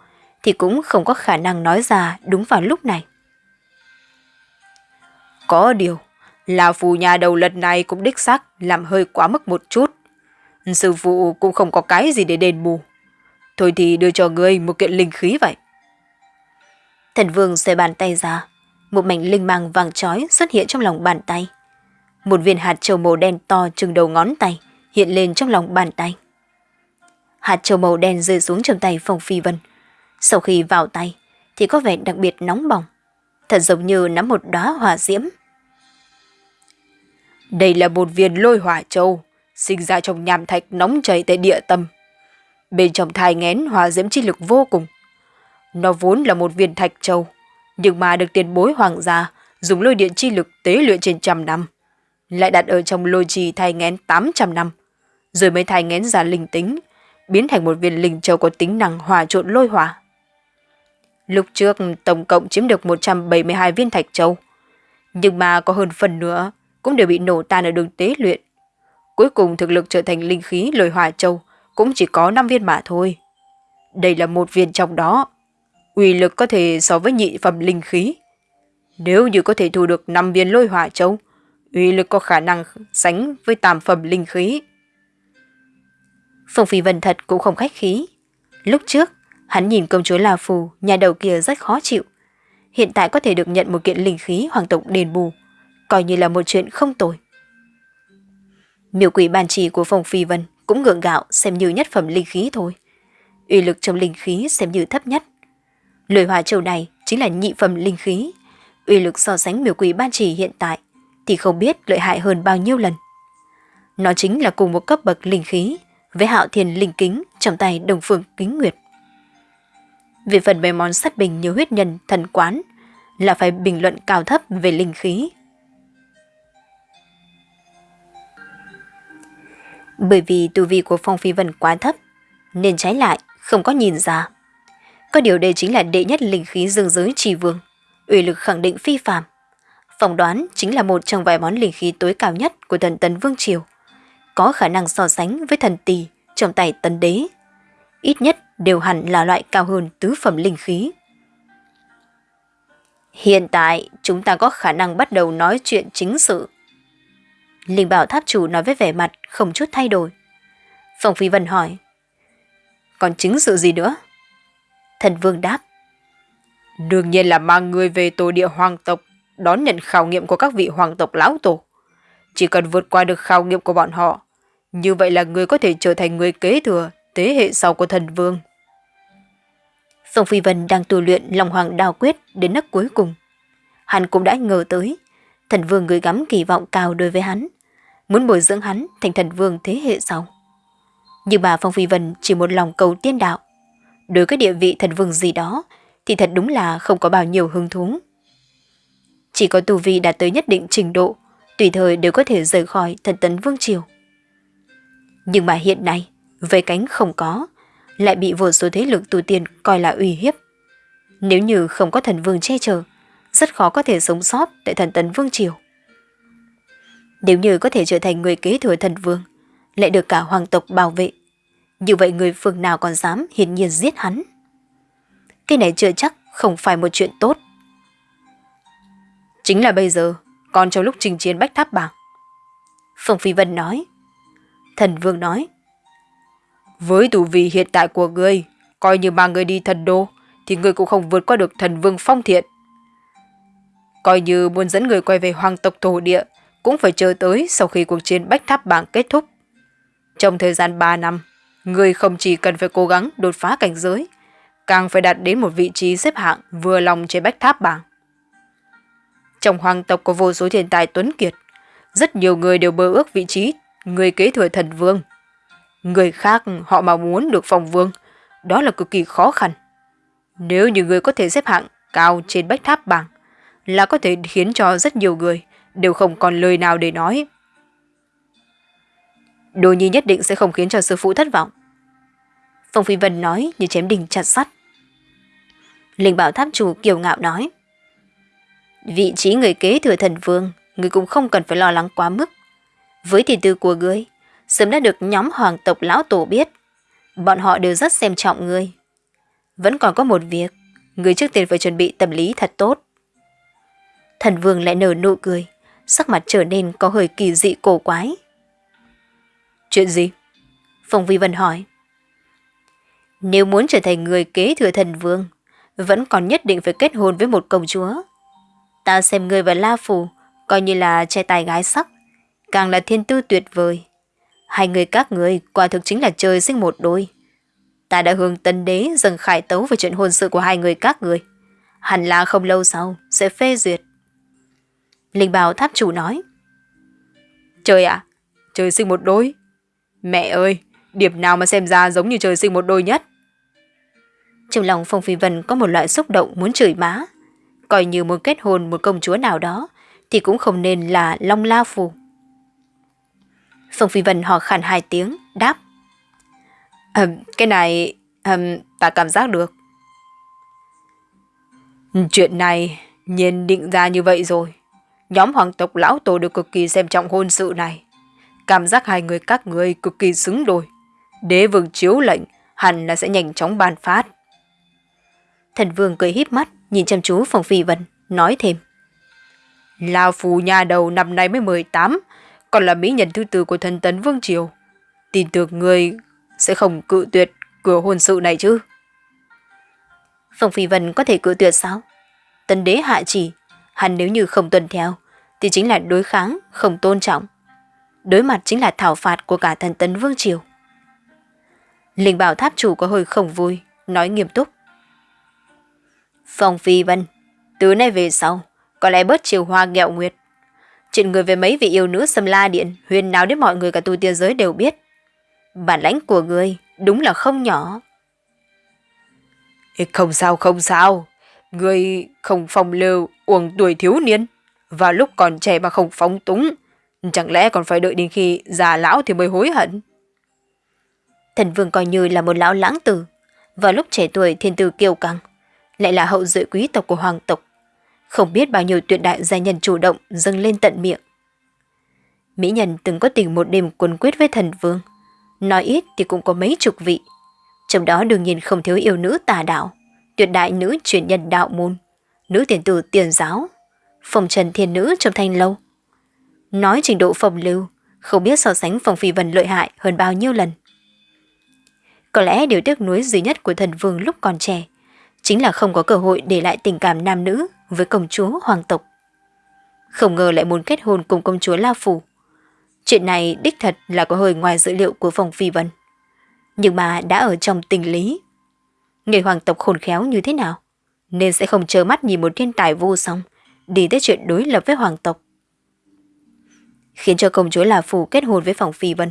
thì cũng không có khả năng nói ra đúng vào lúc này. Có điều, La Phù nhà đầu lần này cũng đích xác làm hơi quá mức một chút. Sư phụ cũng không có cái gì để đền bù. Thôi thì đưa cho ngươi một kiện linh khí vậy. Thần vương xoay bàn tay ra, một mảnh linh mang vàng trói xuất hiện trong lòng bàn tay. Một viên hạt châu màu đen to chừng đầu ngón tay hiện lên trong lòng bàn tay. Hạt châu màu đen rơi xuống trong tay Phong Phi Vân. Sau khi vào tay thì có vẻ đặc biệt nóng bỏng, thật giống như nắm một đóa hỏa diễm. Đây là một viên lôi hỏa châu, sinh ra trong nham thạch nóng chảy tại địa tâm. Bên trong thai ngén hỏa diễm chi lực vô cùng. Nó vốn là một viên thạch châu, nhưng mà được tiền bối hoàng gia dùng lôi điện chi lực tế luyện trên trăm năm lại đặt ở trong lôi trì thai ngén 800 năm, rồi mới thai ngén ra linh tính, biến thành một viên linh châu có tính năng hòa trộn lôi hỏa. Lúc trước tổng cộng chiếm được 172 viên thạch châu, nhưng mà có hơn phần nữa cũng đều bị nổ tan ở đường tế luyện. Cuối cùng thực lực trở thành linh khí lôi hỏa châu cũng chỉ có 5 viên mà thôi. Đây là một viên trong đó. Uy lực có thể so với nhị phẩm linh khí. Nếu như có thể thu được 5 viên lôi hỏa châu, uy lực có khả năng sánh với tam phẩm linh khí. Phong Phi Vân thật cũng không khách khí. Lúc trước, hắn nhìn công chúa La Phù, nhà đầu kia rất khó chịu. Hiện tại có thể được nhận một kiện linh khí hoàng tộc đền bù, coi như là một chuyện không tồi. Miêu quỷ bàn trì của Phong Phi Vân cũng ngượng gạo xem như nhất phẩm linh khí thôi. Uy lực trong linh khí xem như thấp nhất. Lời hòa châu này chính là nhị phẩm linh khí. Uy lực so sánh miêu quỷ ban chỉ hiện tại thì không biết lợi hại hơn bao nhiêu lần. Nó chính là cùng một cấp bậc linh khí với hạo thiền linh kính trong tay đồng phương kính nguyệt. Về phần mấy món sắt bình như huyết nhân, thần quán là phải bình luận cao thấp về linh khí. Bởi vì tu vi của Phong Phi Vân quá thấp, nên trái lại không có nhìn ra. Có điều đây chính là đệ nhất linh khí dương giới trì vương, uy lực khẳng định phi phàm phỏng đoán chính là một trong vài món linh khí tối cao nhất của thần tấn Vương Triều, có khả năng so sánh với thần tỳ trong tay tấn đế. Ít nhất đều hẳn là loại cao hơn tứ phẩm linh khí. Hiện tại, chúng ta có khả năng bắt đầu nói chuyện chính sự. Linh bảo tháp chủ nói với vẻ mặt không chút thay đổi. Phong Phi Vân hỏi. Còn chính sự gì nữa? Thần Vương đáp. Đương nhiên là mang người về tổ địa hoàng tộc đón nhận khảo nghiệm của các vị hoàng tộc lão tổ. Chỉ cần vượt qua được khảo nghiệm của bọn họ, như vậy là người có thể trở thành người kế thừa thế hệ sau của thần vương. Phong Phi Vân đang tu luyện lòng Hoàng đào Quyết đến nấc cuối cùng. Hắn cũng đã ngờ tới, thần vương gửi gắm kỳ vọng cao đối với hắn, muốn bồi dưỡng hắn thành thần vương thế hệ sau. Nhưng bà Phong Phi Vân chỉ một lòng cầu tiên đạo. Đối với địa vị thần vương gì đó thì thật đúng là không có bao nhiêu hứng thú. Chỉ có tu vi đạt tới nhất định trình độ, tùy thời đều có thể rời khỏi thần tấn vương triều. Nhưng mà hiện nay, về cánh không có, lại bị vô số thế lực tu tiên coi là uy hiếp. Nếu như không có thần vương che chở, rất khó có thể sống sót tại thần tấn vương triều. Nếu như có thể trở thành người kế thừa thần vương, lại được cả hoàng tộc bảo vệ, như vậy người phương nào còn dám hiển nhiên giết hắn. Cái này chưa chắc không phải một chuyện tốt. Chính là bây giờ, còn trong lúc trình chiến bách tháp bảng. Phong Phi Vân nói. Thần Vương nói. Với tù vị hiện tại của ngươi, coi như mang ngươi đi thần đô, thì ngươi cũng không vượt qua được thần vương phong thiện. Coi như muốn dẫn người quay về hoàng tộc thổ địa, cũng phải chờ tới sau khi cuộc chiến bách tháp bảng kết thúc. Trong thời gian 3 năm, người không chỉ cần phải cố gắng đột phá cảnh giới, càng phải đạt đến một vị trí xếp hạng vừa lòng trên bách tháp bảng. Trong hoàng tộc có vô số thiên tài tuấn kiệt, rất nhiều người đều bơ ước vị trí người kế thừa thần vương. Người khác họ mà muốn được phòng vương, đó là cực kỳ khó khăn. Nếu như người có thể xếp hạng cao trên bách tháp bảng, là có thể khiến cho rất nhiều người đều không còn lời nào để nói. Đồ nhi nhất định sẽ không khiến cho sư phụ thất vọng. Phong Phi Vân nói như chém đình chặt sắt. Linh bảo tháp chủ kiều ngạo nói. Vị trí người kế thừa thần vương, người cũng không cần phải lo lắng quá mức. Với tiền tư của ngươi, sớm đã được nhóm hoàng tộc lão tổ biết. Bọn họ đều rất xem trọng ngươi. Vẫn còn có một việc, người trước tiên phải chuẩn bị tâm lý thật tốt. Thần vương lại nở nụ cười, sắc mặt trở nên có hơi kỳ dị cổ quái. Chuyện gì? Phong Vi Vân hỏi. Nếu muốn trở thành người kế thừa thần vương, vẫn còn nhất định phải kết hôn với một công chúa. Ta xem người và La Phù coi như là trai tài gái sắc, càng là thiên tư tuyệt vời. Hai người các người quả thực chính là trời sinh một đôi. Ta đã hướng tân đế dần khải tấu về chuyện hôn sự của hai người các người. Hẳn là không lâu sau sẽ phê duyệt. Linh Bảo tháp chủ nói. Trời ạ, trời sinh một đôi. Mẹ ơi, điểm nào mà xem ra giống như trời sinh một đôi nhất. Trong lòng Phong Phi Vân có một loại xúc động muốn chửi má. Coi như muốn kết hôn một công chúa nào đó, thì cũng không nên là Long La Phù. Phong Phi Vân hò khàn hai tiếng, đáp. À, cái này, à, ta cảm giác được. Chuyện này, nhiên định ra như vậy rồi. Nhóm hoàng tộc lão tổ được cực kỳ xem trọng hôn sự này. Cảm giác hai người các người cực kỳ xứng đôi. Đế vương chiếu lệnh, hẳn là sẽ nhanh chóng ban phát. Thần vương cười híp mắt, nhìn chăm chú Phong Phi Vân, nói thêm. Lao phù nhà đầu năm nay mới 18, còn là mỹ nhân thứ tư của thần tấn Vương Triều. Tin tưởng người sẽ không cự tuyệt cửa hôn sự này chứ. Phong Phi Vân có thể cự tuyệt sao? tần đế hạ chỉ, hắn nếu như không tuân theo, thì chính là đối kháng, không tôn trọng. Đối mặt chính là thảo phạt của cả thần tấn Vương Triều. Linh bảo tháp chủ có hơi không vui, nói nghiêm túc. Phong Phi Vân, từ nay về sau, có lẽ bớt chiều hoa nghẹo nguyệt. Chuyện người về mấy vị yêu nữ xâm la điện, huyền nào đến mọi người cả tu tiên giới đều biết. Bản lãnh của người đúng là không nhỏ. Không sao, không sao. Người không phong lưu, uổng tuổi thiếu niên. Và lúc còn trẻ mà không phóng túng. Chẳng lẽ còn phải đợi đến khi già lão thì mới hối hận? Thần vương coi như là một lão lãng tử. Vào lúc trẻ tuổi thiên tư kiêu căng, lại là hậu duệ quý tộc của hoàng tộc. Không biết bao nhiêu tuyệt đại gia nhân chủ động dâng lên tận miệng. Mỹ nhân từng có tình một đêm quần quyết với thần vương. Nói ít thì cũng có mấy chục vị. Trong đó đương nhiên không thiếu yêu nữ tà đạo, tuyệt đại nữ truyền nhân đạo môn, nữ tiền tử tiền giáo, phòng trần thiên nữ trong thanh lâu. Nói trình độ phòng lưu, không biết so sánh phòng phi vân lợi hại hơn bao nhiêu lần. Có lẽ điều tiếc nuối duy nhất của thần vương lúc còn trẻ chính là không có cơ hội để lại tình cảm nam nữ với công chúa hoàng tộc. Không ngờ lại muốn kết hôn cùng công chúa La Phủ. Chuyện này đích thật là có hơi ngoài dữ liệu của phòng phi vân. Nhưng mà đã ở trong tình lý. người hoàng tộc khôn khéo như thế nào, nên sẽ không chờ mắt nhìn một thiên tài vô song, đi tới chuyện đối lập với hoàng tộc. Khiến cho công chúa là phù kết hôn với phòng phi vân,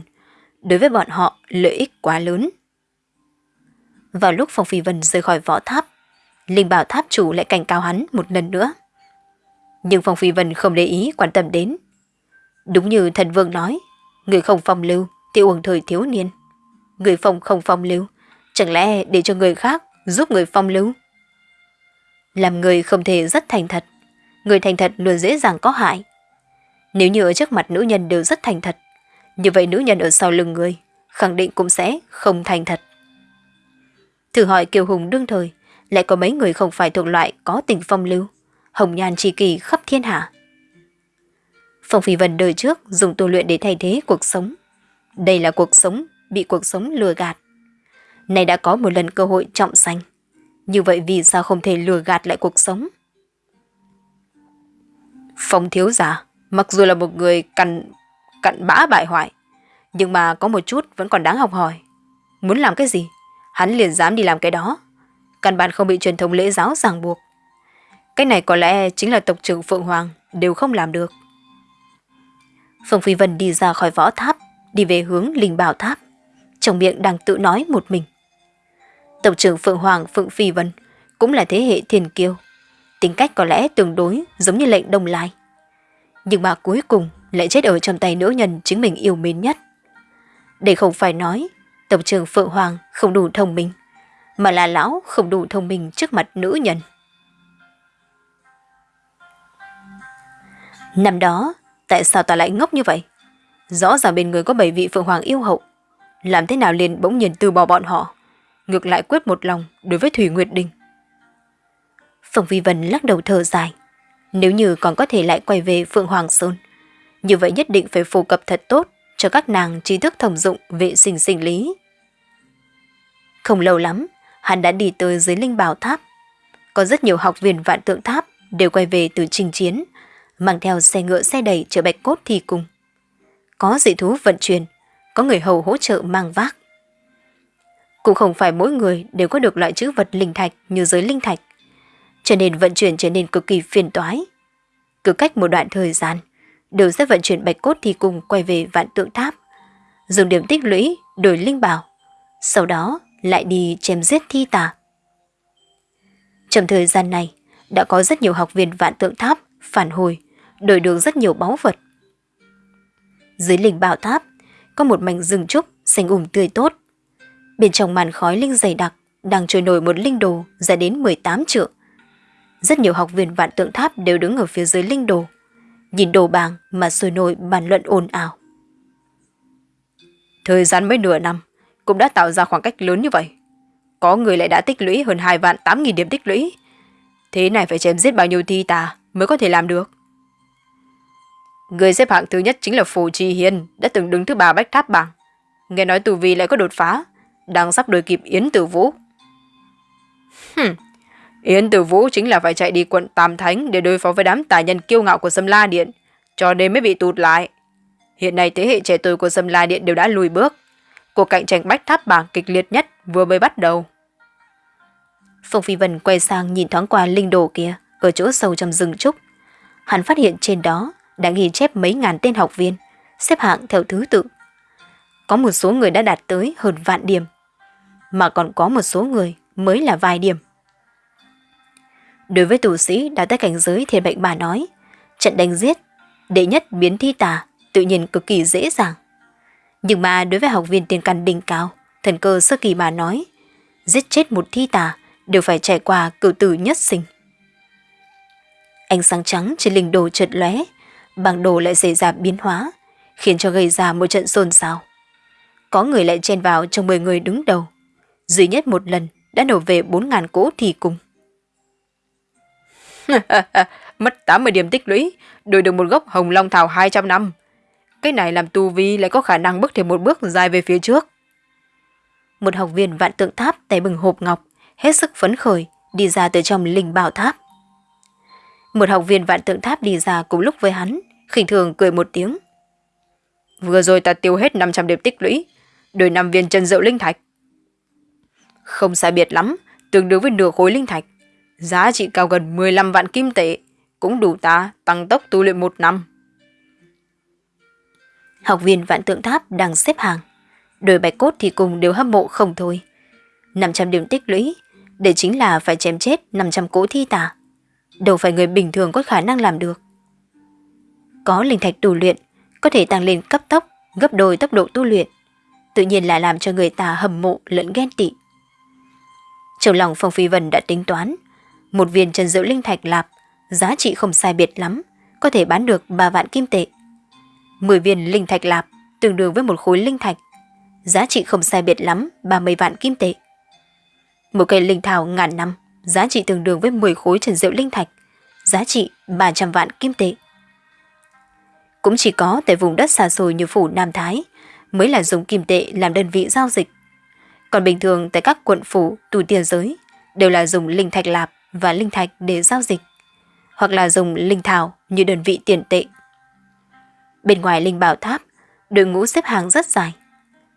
đối với bọn họ lợi ích quá lớn. Vào lúc phòng phi vân rời khỏi võ tháp, Linh bảo tháp chủ lại cảnh cáo hắn một lần nữa. Nhưng phòng Phi Vân không để ý quan tâm đến. Đúng như thần vương nói, người không phong lưu thì uổng thời thiếu niên. Người phong không phong lưu, chẳng lẽ để cho người khác giúp người phong lưu? Làm người không thể rất thành thật, người thành thật luôn dễ dàng có hại. Nếu như ở trước mặt nữ nhân đều rất thành thật, như vậy nữ nhân ở sau lưng người khẳng định cũng sẽ không thành thật. Thử hỏi Kiều Hùng đương thời, lại có mấy người không phải thuộc loại có tình phong lưu, hồng nhan tri kỳ khắp thiên hạ. Phong Phi Vân đời trước dùng tu luyện để thay thế cuộc sống. Đây là cuộc sống bị cuộc sống lừa gạt. Này đã có một lần cơ hội trọng sanh. Như vậy vì sao không thể lừa gạt lại cuộc sống? Phong thiếu giả, mặc dù là một người cặn, cặn bã bại hoại, nhưng mà có một chút vẫn còn đáng học hỏi. Muốn làm cái gì, hắn liền dám đi làm cái đó căn bản không bị truyền thống lễ giáo ràng buộc. Cái này có lẽ chính là tộc trưởng Phượng Hoàng đều không làm được. Phương Phi Vân đi ra khỏi võ tháp, đi về hướng linh bảo tháp. Trong miệng đang tự nói một mình. Tộc trưởng Phượng Hoàng Phượng Phi Vân cũng là thế hệ thiền kiêu. Tính cách có lẽ tương đối giống như lệnh đông lai. Nhưng mà cuối cùng lại chết ở trong tay nữ nhân chính mình yêu mến nhất. Để không phải nói, tổng trưởng Phượng Hoàng không đủ thông minh mà là lão không đủ thông minh trước mặt nữ nhân. Năm đó, tại sao ta lại ngốc như vậy? Rõ ràng bên người có bảy vị phượng hoàng yêu hậu. Làm thế nào liền bỗng nhiên từ bỏ bọn họ? Ngược lại quyết một lòng đối với Thủy Nguyệt Đình. Phượng Vi Vân lắc đầu thở dài. Nếu như còn có thể lại quay về Phượng Hoàng Sơn, như vậy nhất định phải phổ cập thật tốt cho các nàng trí thức thông dụng vệ sinh sinh lý. Không lâu lắm, hắn đã đi tới dưới linh bảo tháp. Có rất nhiều học viên vạn tượng tháp đều quay về từ trình chiến, mang theo xe ngựa xe đẩy chở bạch cốt thi cùng. Có dị thú vận chuyển, có người hầu hỗ trợ mang vác. Cũng không phải mỗi người đều có được loại chữ vật linh thạch như giới linh thạch, cho nên vận chuyển trở nên cực kỳ phiền toái. Cứ cách một đoạn thời gian, đều sẽ vận chuyển bạch cốt thì cùng quay về vạn tượng tháp, dùng điểm tích lũy đổi linh bảo. Sau đó lại đi chém giết thi tà. Trong thời gian này, đã có rất nhiều học viên vạn tượng tháp phản hồi, đổi được rất nhiều báu vật. Dưới linh bảo tháp, có một mảnh rừng trúc xanh ủng um tươi tốt. Bên trong màn khói linh dày đặc đang trôi nổi một linh đồ dài đến 18 trượng. Rất nhiều học viên vạn tượng tháp đều đứng ở phía dưới linh đồ, nhìn đồ bàng mà sôi nổi bàn luận ồn ào. Thời gian mới nửa năm, cũng đã tạo ra khoảng cách lớn như vậy. Có người lại đã tích lũy hơn 2 vạn 8 nghìn điểm tích lũy. Thế này phải chém giết bao nhiêu thi tà mới có thể làm được. Người xếp hạng thứ nhất chính là Phù Trì Hiền, đã từng đứng thứ ba bách tháp bảng. Nghe nói tù vi lại có đột phá, đang sắp đuổi kịp Yến Tử Vũ. Hừm, Yến Tử Vũ chính là phải chạy đi quận Tam Thánh để đối phó với đám tài nhân kiêu ngạo của Sâm La Điện, cho nên mới bị tụt lại. Hiện nay thế hệ trẻ tuổi của Sâm La Điện đều đã lùi bước, Cuộc cạnh tranh bách tháp bảng kịch liệt nhất vừa mới bắt đầu. Phong Phi Vân quay sang nhìn thoáng qua linh đồ kia ở chỗ sâu trong rừng trúc. Hắn phát hiện trên đó đã ghi chép mấy ngàn tên học viên, xếp hạng theo thứ tự. Có một số người đã đạt tới hơn vạn điểm, mà còn có một số người mới là vài điểm. Đối với tù sĩ đã tới cảnh giới thiên bệnh bà nói, trận đánh giết, đệ nhất biến thi tà tự nhiên cực kỳ dễ dàng. Nhưng mà đối với học viên tiền căn đỉnh cao, thần cơ sơ kỳ mà nói, giết chết một thi tà đều phải trải qua cử tử nhất sinh. Ánh sáng trắng trên linh đồ chợt lóe, bảng đồ lại xảy ra biến hóa, khiến cho gây ra một trận xôn xao. Có người lại chen vào trong 10 người đứng đầu, duy nhất một lần đã nổ về 4.000 cỗ thì cùng. [laughs] Mất 80 điểm tích lũy, đổi được một gốc hồng long thảo 200 năm, cái này làm tu vi lại có khả năng bước thêm một bước dài về phía trước. Một học viên vạn tượng tháp tay bừng hộp ngọc, hết sức phấn khởi, đi ra từ trong linh bảo tháp. Một học viên vạn tượng tháp đi ra cùng lúc với hắn, khinh thường cười một tiếng. Vừa rồi ta tiêu hết 500 điểm tích lũy, đổi 5 viên chân rượu linh thạch. Không sai biệt lắm, tương đương với nửa khối linh thạch. Giá trị cao gần 15 vạn kim tệ, cũng đủ ta tăng tốc tu luyện một năm. Học viên vạn tượng tháp đang xếp hàng. Đôi bạch cốt thì cùng đều hâm mộ không thôi. 500 điểm tích lũy, để chính là phải chém chết 500 cỗ thi tà. Đâu phải người bình thường có khả năng làm được. Có linh thạch tu luyện, có thể tăng lên cấp tốc, gấp đôi tốc độ tu luyện. Tự nhiên là làm cho người ta hâm mộ lẫn ghen tị. Trong lòng Phong Phi Vân đã tính toán, một viên trần diệu linh thạch lạp, giá trị không sai biệt lắm, có thể bán được 3 vạn kim tệ. 10 viên linh thạch lạp tương đương với một khối linh thạch, giá trị không sai biệt lắm 30 vạn kim tệ. Một cây linh thảo ngàn năm, giá trị tương đương với 10 khối trần diệu linh thạch, giá trị 300 vạn kim tệ. Cũng chỉ có tại vùng đất xa xôi như phủ Nam Thái mới là dùng kim tệ làm đơn vị giao dịch. Còn bình thường tại các quận phủ, tù tiền giới đều là dùng linh thạch lạp và linh thạch để giao dịch, hoặc là dùng linh thảo như đơn vị tiền tệ. Bên ngoài linh bảo tháp, đội ngũ xếp hàng rất dài.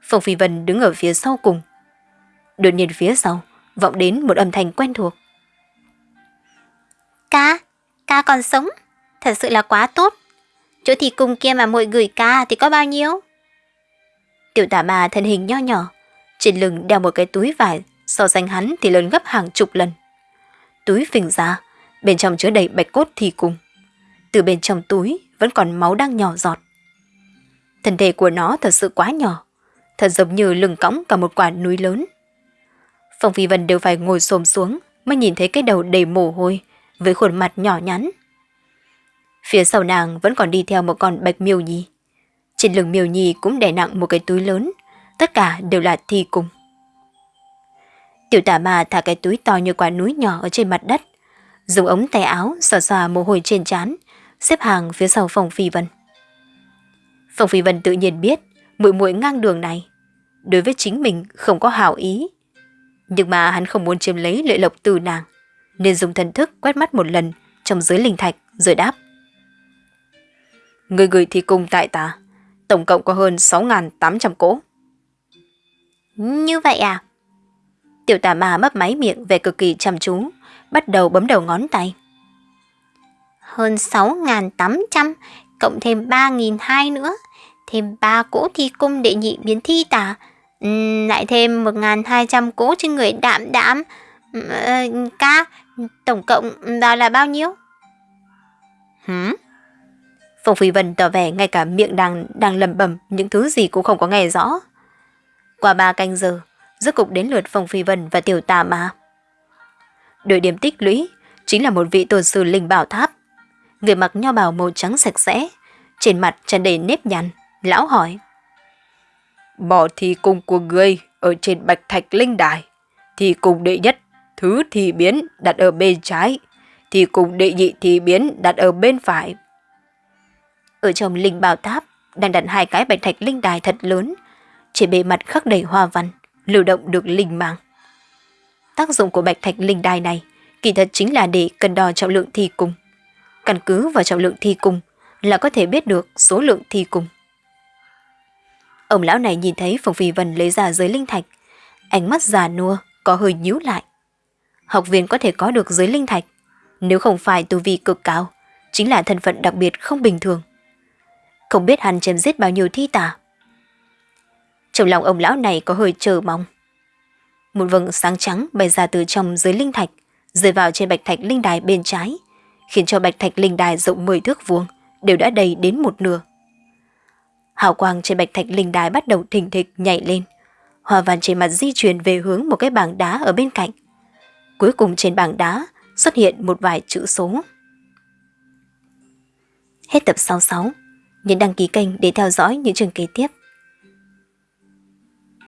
Phong Phi Vân đứng ở phía sau cùng. Đột nhiên phía sau, vọng đến một âm thanh quen thuộc. Ca, ca còn sống, thật sự là quá tốt. Chỗ thì cùng kia mà muội gửi ca thì có bao nhiêu? Tiểu tả ma thân hình nho nhỏ, trên lưng đeo một cái túi vải, so sánh hắn thì lớn gấp hàng chục lần. Túi phình ra, bên trong chứa đầy bạch cốt thì cùng. Từ bên trong túi vẫn còn máu đang nhỏ giọt. Thân thể của nó thật sự quá nhỏ, thật giống như lưng cõng cả một quả núi lớn. Phong Phi Vân đều phải ngồi xồm xuống mới nhìn thấy cái đầu đầy mồ hôi với khuôn mặt nhỏ nhắn. Phía sau nàng vẫn còn đi theo một con bạch miêu nhi. Trên lưng miêu nhi cũng đè nặng một cái túi lớn, tất cả đều là thi cùng. Tiểu tả ma thả cái túi to như quả núi nhỏ ở trên mặt đất, dùng ống tay áo xòa xòa mồ hôi trên trán, xếp hàng phía sau phòng phi vân. Phòng phi vân tự nhiên biết muội muội ngang đường này đối với chính mình không có hảo ý nhưng mà hắn không muốn chiếm lấy lợi lộc từ nàng, nên dùng thần thức quét mắt một lần trong dưới linh thạch rồi đáp. Người gửi thi cung tại ta, tổng cộng có hơn 6.800 cỗ. Như vậy à? Tiểu tà ma mấp máy miệng về cực kỳ chăm chú, bắt đầu bấm đầu ngón tay. Hơn 6.800, cộng thêm 3.200 nữa, thêm 3 cỗ thi cung đệ nhị biến thi tà, uhm, lại thêm 1.200 cỗ trên người đạm đạm. uhm, ca, tổng cộng đó là bao nhiêu? Hử? Phong Phi Vân tỏ vẻ ngay cả miệng đang đang lầm bầm những thứ gì cũng không có nghe rõ. Qua ba canh giờ, rốt cục đến lượt Phong Phi Vân và Tiểu Tà Ma. Đội điểm tích lũy chính là một vị tôn sư linh bảo tháp. Người mặc nho bào màu trắng sạch sẽ, trên mặt tràn đầy nếp nhăn, lão hỏi. Bỏ thi cung của ngươi ở trên bạch thạch linh đài. Thi cung đệ nhất, thứ thi biến đặt ở bên trái. Thi cung đệ nhị thi biến đặt ở bên phải. Ở trong linh bảo tháp đang đặt hai cái bạch thạch linh đài thật lớn. Trên bề mặt khắc đầy hoa văn, lưu động được linh mang. Tác dụng của bạch thạch linh đài này kỳ thật chính là để cân đo trọng lượng thi cung. Căn cứ vào trọng lượng thi cung là có thể biết được số lượng thi cung. Ông lão này nhìn thấy Phùng Phi Vân lấy ra giới linh thạch. Ánh mắt già nua, có hơi nhíu lại. Học viên có thể có được giới linh thạch. Nếu không phải tu vi cực cao, chính là thân phận đặc biệt không bình thường. Không biết hắn chém giết bao nhiêu thi tả trong lòng ông lão này có hơi chờ mong. Một vầng sáng trắng bay ra từ trong dưới linh thạch, rơi vào trên bạch thạch linh đài bên trái, khiến cho bạch thạch linh đài rộng 10 thước vuông đều đã đầy đến một nửa. Hào quang trên bạch thạch linh đài bắt đầu thình thịch nhảy lên. Hoa văn trên mặt di chuyển về hướng một cái bảng đá ở bên cạnh. Cuối cùng trên bảng đá xuất hiện một vài chữ số. Hết tập 66. Nhấn đăng ký kênh để theo dõi những chương kế tiếp.